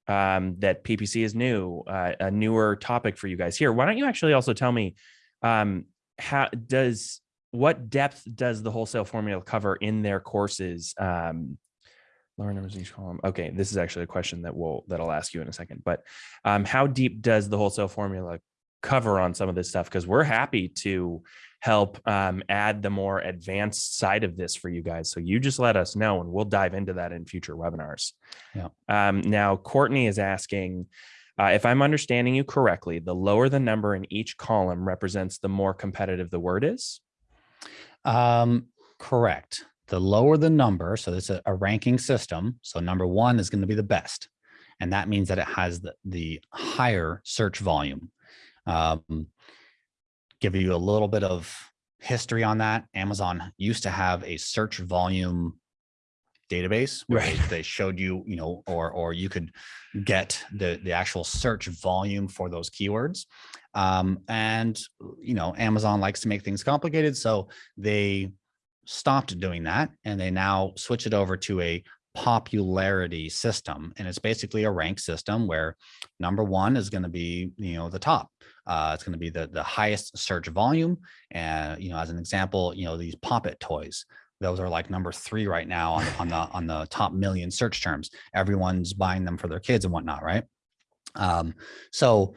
um, that ppc is new uh, a newer topic for you guys. Here why don't you actually also tell me um, how does what depth does the wholesale formula cover in their courses? Um, lower numbers in each column okay this is actually a question that will that i'll ask you in a second but um, how deep does the wholesale formula cover on some of this stuff because we're happy to help um, add the more advanced side of this for you guys. So you just let us know and we'll dive into that in future webinars. Yeah. Um, now, Courtney is asking, uh, if I'm understanding you correctly, the lower the number in each column represents the more competitive the word is. Um, correct. The lower the number, so it's a, a ranking system. So number one is going to be the best. And that means that it has the, the higher search volume. Um, give you a little bit of history on that. Amazon used to have a search volume database where Right. they showed you, you know, or or you could get the the actual search volume for those keywords. Um, and you know, Amazon likes to make things complicated, so they stopped doing that and they now switch it over to a popularity system and it's basically a rank system where number one is going to be you know the top uh, it's going to be the the highest search volume. And you know as an example you know these pop it toys those are like number three right now on, on the on the top million search terms. Everyone's buying them for their kids and whatnot right? Um so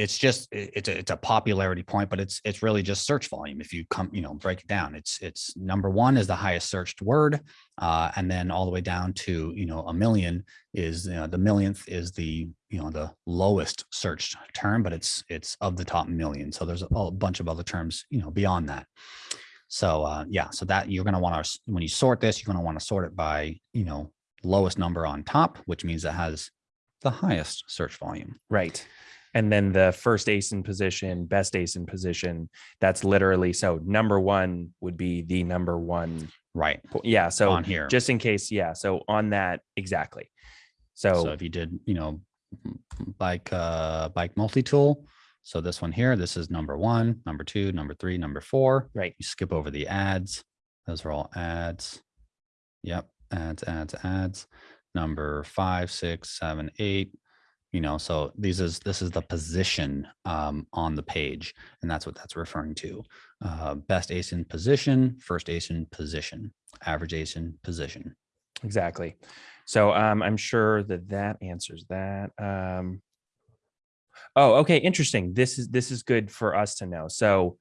it's just it's a, it's a popularity point but it's it's really just search volume if you come you know break it down. It's it's number one is the highest searched word uh, and then all the way down to you know a million is you know, the millionth is the you know the lowest searched term but it's it's of the top million. So there's a, a bunch of other terms you know beyond that. So uh, yeah so that you're going to want to when you sort this you're going to want to sort it by you know lowest number on top which means it has the highest search volume. Right. And then the first ASIN position, best ASIN position. That's literally so number one would be the number one. right Yeah. So on here just in case. Yeah. So on that, exactly. So, So if you did, you know, bike, uh, bike multi-tool. So this one here, this is number one, number two, number three, number four. Right. You skip over the ads. Those are all ads. Yep. Ads, ads, ads. Number five, six, seven, eight. You know, so these is, this is the position, um, on the page. And that's what that's referring to. Uh, best ASIN position, first ASIN position, average ASIN position. exactly. So um, I'm sure that that answers that. Um, oh, okay. Interesting. This is this is good for us to know. So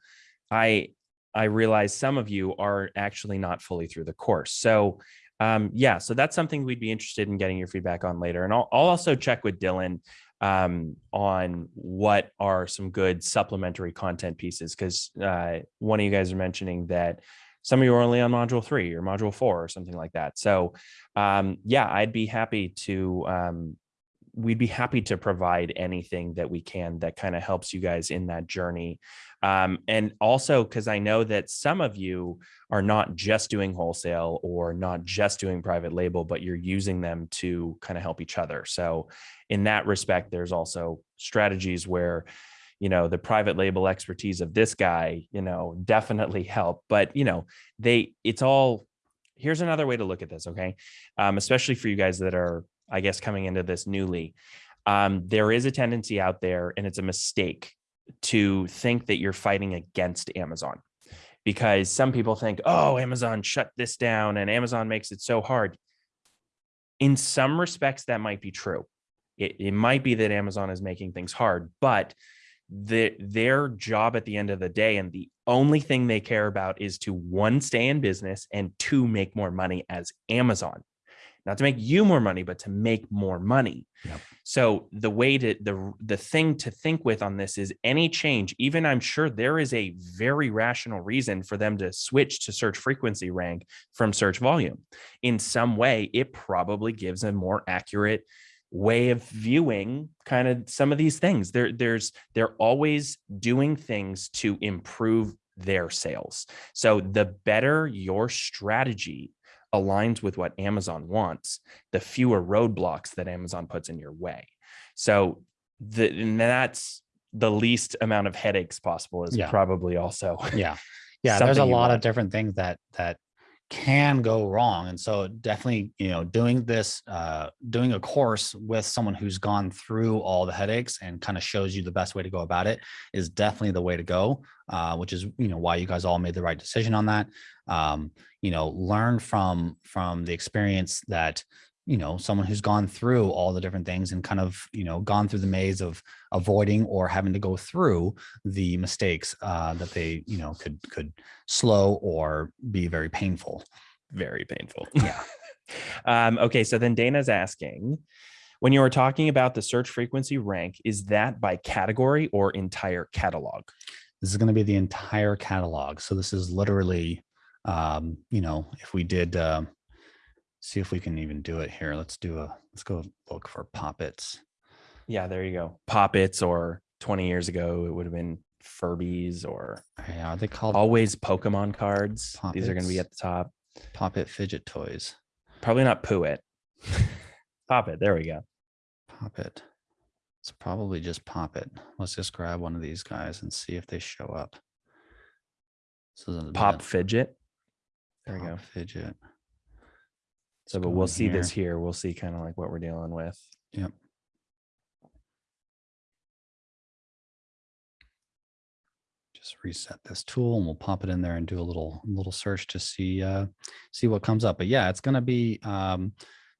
I I realize some of you are actually not fully through the course. So um, yeah, so that's something we'd be interested in getting your feedback on later. And I'll, I'll also check with Dylan um, on what are some good supplementary content pieces because uh, one of you guys are mentioning that some of you are only on module three or module four or something like that. So um, yeah, I'd be happy to um, we'd be happy to provide anything that we can that kind of helps you guys in that journey. Um, and also because I know that some of you are not just doing wholesale or not just doing private label, but you're using them to kind of help each other. So in that respect, there's also strategies where you know the private label expertise of this guy you know definitely help but you know they it's all here's another way to look at this okay um, especially for you guys that are i guess coming into this newly um, there is a tendency out there and it's a mistake to think that you're fighting against amazon. Because some people think oh amazon shut this down and amazon makes it so hard. In some respects that might be true. It, it might be that amazon is making things hard but the, their job at the end of the day and the only thing they care about is to one, stay in business and two, make more money as Amazon. Not to make you more money, but to make more money. Yep. So the way to the the thing to think with on this is any change, even I'm sure there is a very rational reason for them to switch to search frequency rank from search volume. In some way, it probably gives a more accurate way of viewing kind of some of these things. There, there's they're always doing things to improve their sales. So the better your strategy aligns with what Amazon wants, the fewer roadblocks that Amazon puts in your way. So the, and that's the least amount of headaches possible is Yeah. probably also Yeah. Yeah. There's a lot of different things that, that can go wrong. And so definitely, you know, doing this, uh, doing a course with someone who's gone through all the headaches and kind of shows you the best way to go about it is definitely the way to go. Uh, which is, you know, why you guys all made the right decision on that. Um, you know, learn from, from the experience that, you know, someone who's gone through all the different things and kind of, you know, gone through the maze of avoiding or having to go through the mistakes uh, that they, you know, could could slow or be very painful. very painful. Yeah. um, okay, so then Dana's asking, when you were talking about the search frequency rank, is that by category or entire catalog? This is going to be the entire catalog. So this is literally, um, you know, if we did, uh, see if we can even do it here. Let's do a, let's go look for poppets. Yeah, there you go. Poppets or 20 years ago, it would have been Furbies or Yeah, are they called always Pokemon cards. These are going to be at the top. poppet fidget toys? Probably not Poo-It. Poppet, there we go. Pop Poppet. It's probably just poppet. Let's just grab one of these guys and see if they show up. This is a Pop Fidget. There we go. fidget. So, but we'll see this here. here. We'll see kind of like what we're dealing with. Yep. Just reset this tool and we'll pop it in there and do a little little search to see uh see what comes up. But yeah, it's gonna be um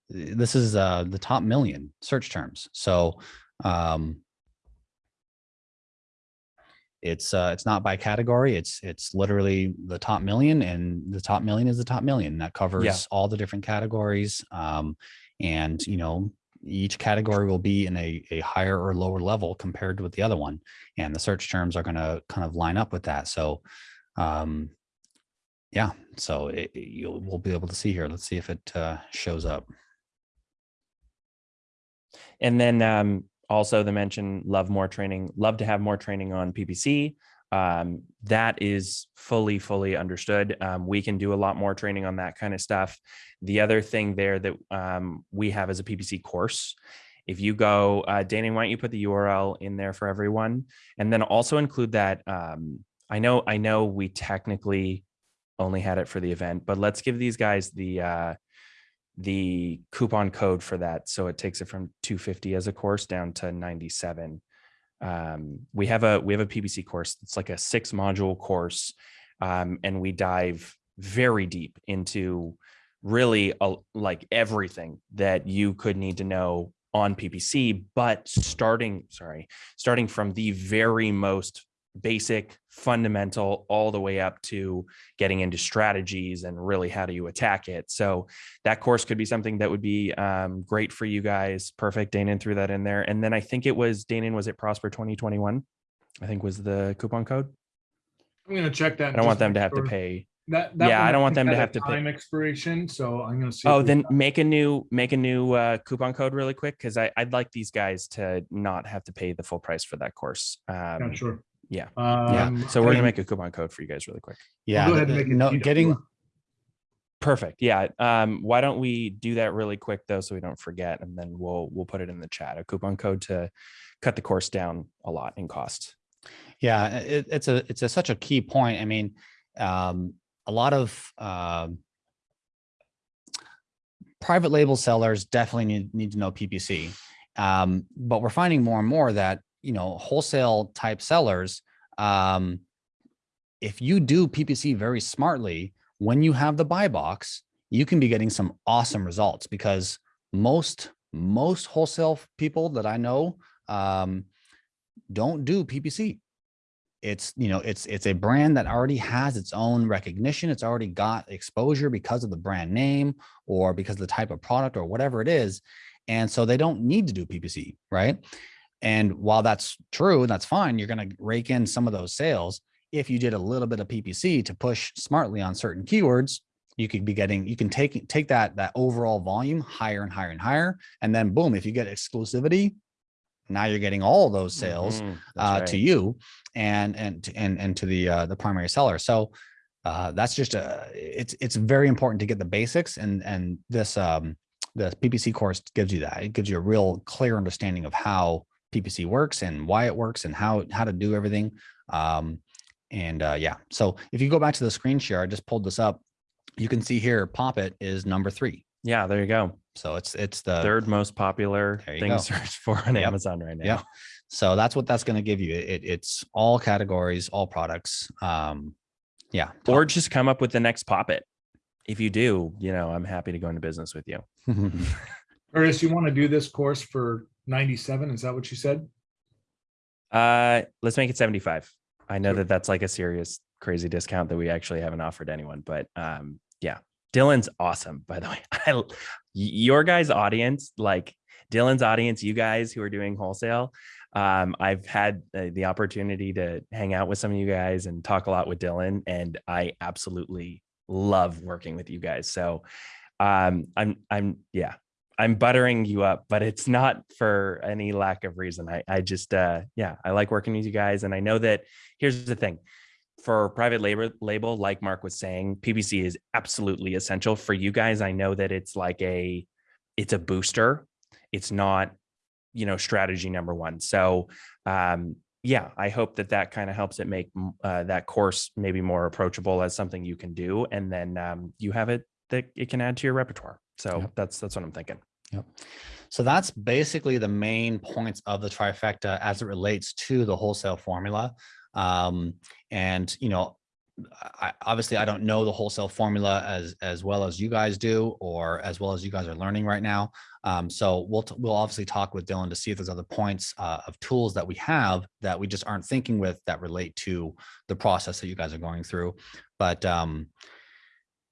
this is uh the top million search terms. So um it's uh it's not by category, it's it's literally the top million and the top million is the top million. That covers all the different categories. Um and you know each category will be in a, a higher or lower level compared with the other one and the search terms are going to kind of line up with that so um yeah so it, it- you'll we'll be able to see here let's see if it uh, shows up And then um, also the mention love more training, love to have more training on PPC. Um, that is fully, fully understood. Um, we can do a lot more training on that kind of stuff. The other thing there that um, we have is a PPC course. If you go, uh, Dana, why don't you put the URL in there for everyone, and then also include that. Um, I know, I know, we technically only had it for the event, but let's give these guys the uh, the coupon code for that. So it takes it from 250 as a course down to 97. Um, we have a we have a PPC course. It's like a six module course, um, and we dive very deep into really a, like everything that you could need to know on PPC. But starting, sorry, starting from the very most basic, fundamental, all the way up to getting into strategies and really how do you attack it. So that course could be something that would be um, great for you guys. Perfect. Danon threw that in there. And then I think it was Danon, was it Prosper 2021? I think was the coupon code. I'm gonna check that. I don't want them to have to pay. That, that Yeah, I don't want them to have to pay- Time expiration, so I'm gonna see. Oh, then make a new make a new uh, coupon code really quick because I I'd like these guys to not have to pay the full price for that course. Yeah, Um, sure. Yeah. Um, so we're gonna make a coupon code for you guys really quick. yeah go ahead and make it no getting Perfect. Yeah. Um, why don't we do that really quick though, so we don't forget, and then we'll we'll put it in the chat. A coupon code to cut the course down a lot in cost. Yeah, it, it's a it's a such a key point. I mean, um, a lot of um private label sellers definitely need need to know PPC, um, but we're finding more and more that you know wholesale type sellers, um, if you do PPC very smartly, when you have the buy box, you can be getting some awesome results because most most wholesale people that I know um, don't do PPC. It's, you know, it's, it's a brand that already has its own recognition. It's already got exposure because of the brand name or because of the type of product or whatever it is. And so they don't need to do PPC, right? And while that's true, and that's fine. You're going to rake in some of those sales. If you did a little bit of PPC to push smartly on certain keywords, you could be getting, you can take, take that, that overall volume higher and higher and higher. And then boom, if you get exclusivity, now you're getting all those sales Mhm, uh, that's to you and and and and to the uh, the primary seller. So uh, that's just a it's it's very important to get the basics and and this um the PPC course gives you that. It gives you a real clear understanding of how PPC works and why it works and how how to do everything. Um, and uh, yeah, so if you go back to the screen share, I just pulled this up. You can see here, Pop It is number three. Yeah, there you go. So it's it's the Third most popular thing go. searched for on Yep. Amazon right now. Yep. So that's what that's going to give you. It, it's all categories, all products. Um, yeah. Or just come up with the next pop it. If you do, you know, I'm happy to go into business with you. Curtis, you want to do this course for ninety-seven? Is that what you said? Uh, let's make it 75. I know that that's like a serious, crazy discount that we actually haven't offered anyone, but um, yeah, Dylan's awesome. By the way, I, your guys' audience, like Dylan's audience, you guys who are doing wholesale, um, I've had uh, the opportunity to hang out with some of you guys and talk a lot with Dylan, and I absolutely love working with you guys. So, um, I'm, I'm, yeah, I'm buttering you up, but it's not for any lack of reason. I, I just, uh, yeah, I like working with you guys. And I know that here's the thing for private labor label, like Mark was saying, PPC is absolutely essential for you guys. I know that it's like a, it's a booster. It's not, you know, strategy number one. So, um, yeah, I hope that that kind of helps it make uh, that course maybe more approachable as something you can do. And then um, you have it that it can add to your repertoire. So that's, that's what I'm thinking. So that's basically the main points of the trifecta as it relates to the wholesale formula. Um, and you know, I, obviously I don't know the wholesale formula as as well as you guys do, or as well as you guys are learning right now. Um, so we'll we'll obviously talk with Dylan to see if there's other points uh, of tools that we have that we just aren't thinking with that relate to the process that you guys are going through. But um,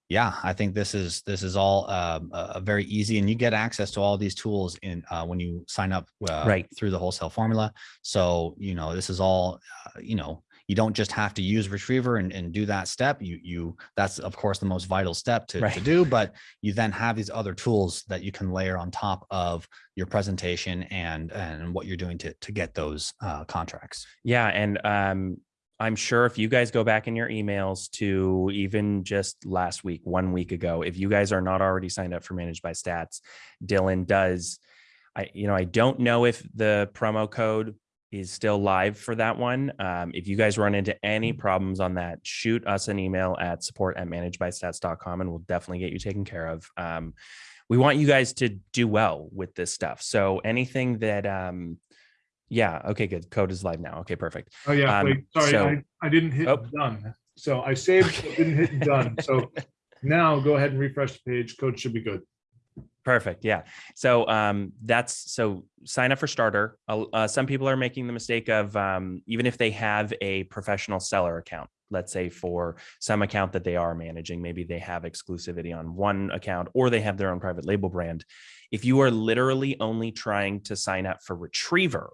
yeah, I think this is this is all um, uh, very easy, and you get access to all these tools in uh, when you sign up uh, Right. through the wholesale formula. So you know this is all uh, you know. You don't just have to use Retriever and, and do that step. You you that's of course the most vital step to, to do, but you then have these other tools that you can layer on top of your presentation and and what you're doing to to get those uh, contracts. Yeah, and um, I'm sure if you guys go back in your emails to even just last week, one week ago, if you guys are not already signed up for Managed by Stats, Dylan does. I, you know, I don't know if the promo code is still live for that one. Um, if you guys run into any problems on that, shoot us an email at support at managedbystats.com and we'll definitely get you taken care of. Um, we want you guys to do well with this stuff. So anything that, um, yeah, okay, good. Code is live now. Okay, perfect. Oh, yeah, Um, wait, sorry, so- I, I didn't hit Oh. done. So I saved, but didn't hit done. So now go ahead and refresh the page. Code should be good. Perfect. Yeah. So um, that's so sign up for starter. Uh, uh, some people are making the mistake of um, even if they have a professional seller account, let's say for some account that they are managing, maybe they have exclusivity on one account or they have their own private label brand. If you are literally only trying to sign up for Retriever,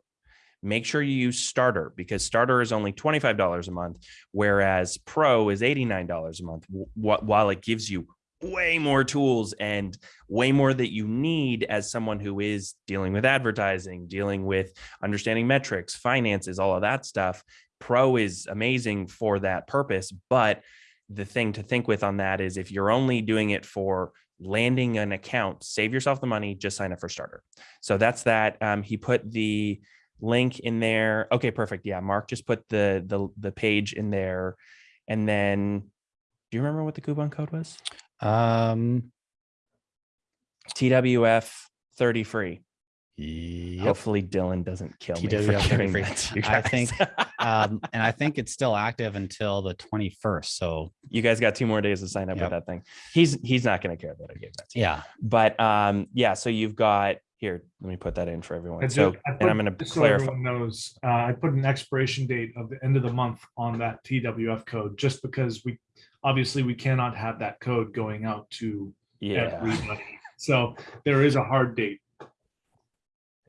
make sure you use starter because starter is only $25 a month, whereas pro is $89 a month. Wh- wh- while it gives you way more tools and way more that you need as someone who is dealing with advertising, dealing with understanding metrics, finances, all of that stuff. Pro is amazing for that purpose. But the thing to think with on that is if you're only doing it for landing an account, save yourself the money, just sign up for starter. So that's that. Um, he put the link in there. Okay, perfect. Yeah, Mark just put the the the page in there. And then do you remember what the coupon code was? Um, TWF 30 free. yep. Hopefully Dylan doesn't kill me for giving that to you I think, um, and I think it's still active until the 21st. So you guys got two more days to sign up Yep. with that thing. He's he's not going to care that I gave that to you. yeah, But um, yeah, so you've got Here, let me put that in for everyone. So, I and put- I'm going to so clarify. everyone Knows, uh, I put an expiration date of the end of the month on that TWF code, just because we, obviously, we cannot have that code going out to Yeah. everybody. So there is a hard date.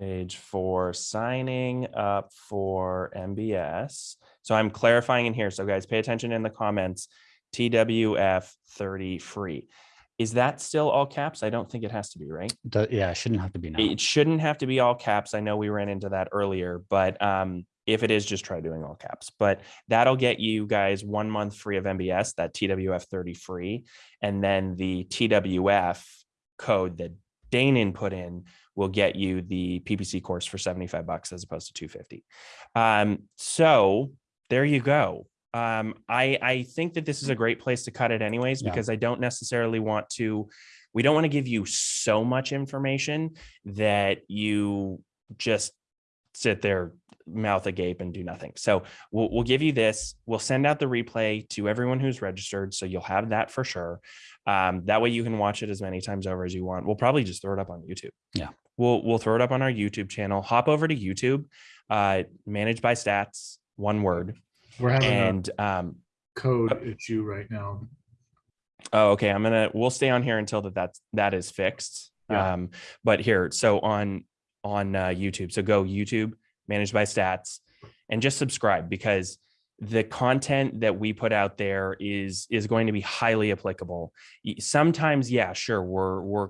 Page four, signing up for MBS. So I'm clarifying in here. So guys, pay attention in the comments. TWF thirty free. Is that still all caps? I don't think it has to be, right? Do- Yeah, it shouldn't have to be now. It shouldn't have to be all caps. I know we ran into that earlier, but um, if it is, just try doing all caps. But that'll get you guys one month free of MBS, that TWF 30 free. And then the TWF code that Danon put in will get you the PPC course for 75 bucks as opposed to 250. Um, so there you go. Um, I, I think that this is a great place to cut it anyways, Yeah. because I don't necessarily want to, we don't want to give you so much information that you just sit there mouth agape and do nothing. So we'll, we'll give you this. We'll send out the replay to everyone who's registered. So you'll have that for sure. Um, that way you can watch it as many times over as you want. We'll probably just throw it up on YouTube. Yeah. We'll, we'll throw it up on our YouTube channel. Hop over to YouTube, uh, managed by stats, one word. We're having a And, um, code issue right now. Oh, okay. I'm gonna, we'll stay on here until that that's, that is fixed. Yeah. Um, but here, so on, on uh, YouTube, so go YouTube, managed by stats, and just subscribe because the content that we put out there is, is going to be highly applicable. Sometimes, yeah, sure, we're, we're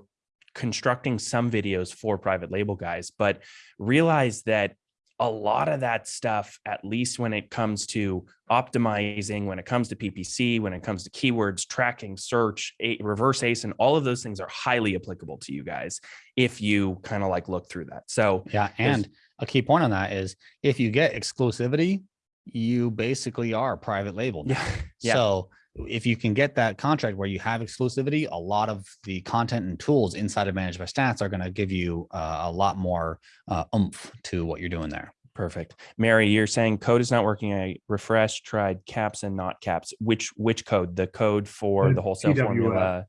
constructing some videos for private label guys, but realize that a lot of that stuff, at least when it comes to optimizing, when it comes to PPC, when it comes to keywords, tracking, search, a, reverse ASIN, and all of those things are highly applicable to you guys if you kind of like look through that. So Yeah, and a key point on that is if you get exclusivity, you basically are private label. yeah, yeah. So if you can get that contract where you have exclusivity, a lot of the content and tools inside of Managed by Stats are going to give you uh, a lot more uh, oomph to what you're doing there. Perfect. Mary, you're saying code is not working. I refreshed, tried caps and not caps. Which which code? The code for The the wholesale TWF. formula.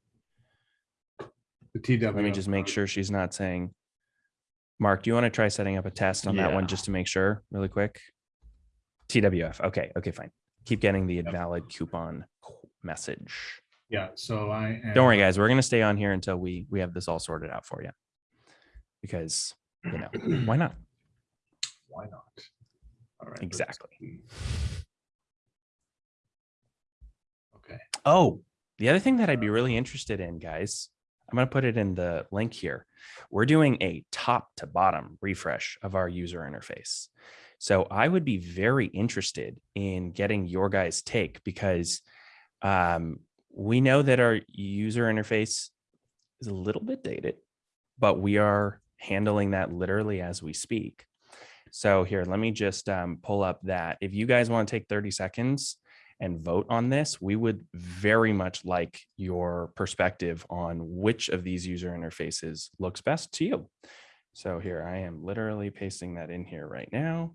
The TW. Let me just make sure she's not saying. Mark, do you want to try setting up a test on that one just to make sure really quick? TWF. Okay. Okay, fine. Keep getting the invalid coupon message. Yeah, so I. am- Don't worry, guys. We're going to stay on here until we we have this all sorted out for you. Because, you know, why not? Why not? All right. Exactly. Okay, Oh, the other thing that I'd be um really interested in, guys, I'm going to put it in the link here. We're doing a top to bottom refresh of our user interface. So I would be very interested in getting your guys' take because um, we know that our user interface is a little bit dated, but we are handling that literally as we speak. So here, let me just um, pull up that. If you guys want to take 30 seconds and vote on this, we would very much like your perspective on which of these user interfaces looks best to you. So here, I am literally pasting that in here right now.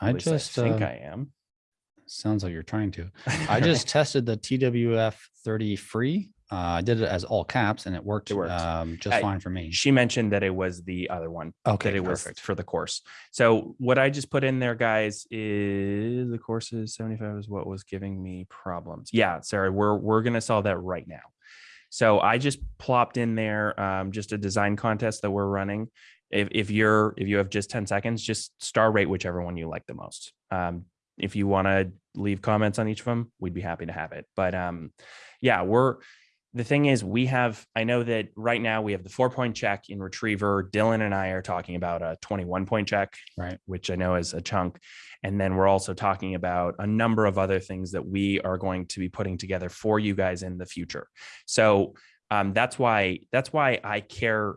I At just I think uh, I am. Sounds like you're trying to. I just tested the TWF 30 free. Uh, I did it as all caps and it worked, It worked. um, just I- fine for me. she mentioned that it was the other one Okay, that it was perfect. for the course. So what I just put in there, guys, is the courses 75 is what was giving me problems. Yeah, Sarah, we're we're gonna solve that right now. So I just plopped in there um, just a design contest that we're running. If if you're if you have just 10 seconds, just star rate whichever one you like the most. Um, if you want to leave comments on each of them, we'd be happy to have it. But um, yeah, we're the thing is we have i know that right now we have the four point check in retriever dylan and i are talking about a 21 point check Right. which i know is a chunk and then we're also talking about a number of other things that we are going to be putting together for you guys in the future so um, that's why that's why i care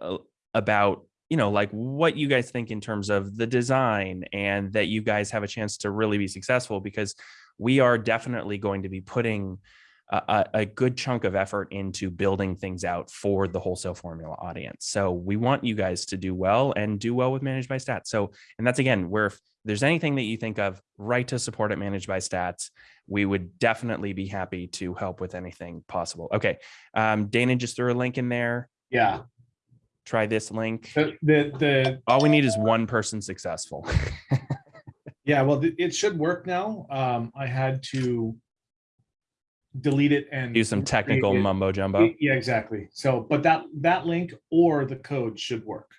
uh, about you know like what you guys think in terms of the design and that you guys have a chance to really be successful because we are definitely going to be putting a, a- good chunk of effort into building things out for the wholesale formula audience. So we want you guys to do well and do well with Managed by Stats. So, and that's again, where if there's anything that you think of, write to support at Managed by Stats. We would definitely be happy to help with anything possible. Okay. Um, Dana just threw a link in there. yeah. Try this link. The, the, the, All we need is one person successful. yeah, well, it should work now. Um, I had to delete it and. Do some technical mumbo jumbo. Yeah, exactly. So, but that, that link or the code should work.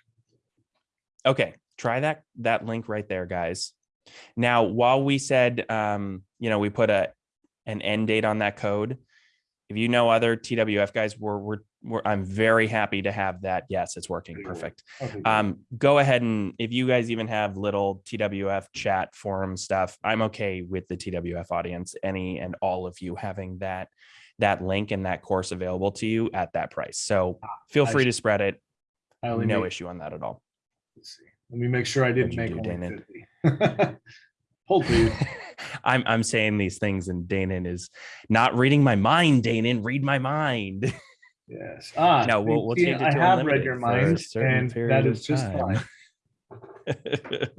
Okay, try that that link right there, guys. Now, while we said, um, you know, we put a an end date on that code. If you know other TWF guys, we're, we're I'm very happy to have that. Yes, it's working. Perfect. Um, go ahead and if you guys even have little TWF chat forum stuff, I'm okay with the TWF audience, any and all of you having that that link and that course available to you at that price. So feel I free to spread it. No made- issue on that at all. let's see. Let me make sure I didn't make do, only 50. Hold please. I'm I'm saying these things and Danon is not reading my mind, Danon. Read my mind. Yes. Ah, No, we'll- we'll see, change it I have read your mind certain and period that of is just time. fine.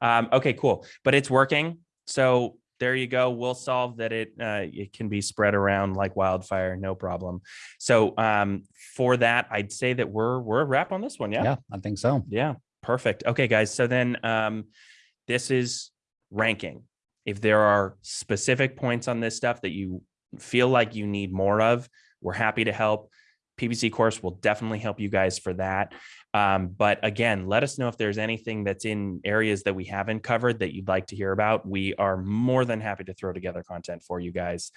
um, okay, cool. But it's working. So there you go. We'll solve that it uh, it can be spread around like wildfire, no problem. So um, for that, I'd say that we're we're a wrap on this one. Yeah. Yeah, I think so. Yeah, perfect. Okay, guys. So then um, this is ranking. If there are specific points on this stuff that you feel like you need more of, we're happy to help. PPC course will definitely help you guys for that. Um, but again, let us know if there's anything that's in areas that we haven't covered that you'd like to hear about. We are more than happy to throw together content for you guys.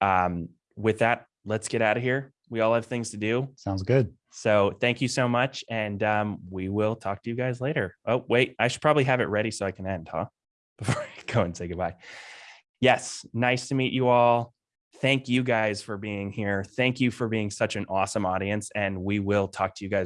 Um, with that, let's get out of here. We all have things to do. Sounds good. So thank you so much. And um, we will talk to you guys later. Oh, wait, I should probably have it ready so I can end, huh? Before I go and say goodbye. Yes, nice to meet you all. Thank you guys for being here. Thank you for being such an awesome audience. And we will talk to you guys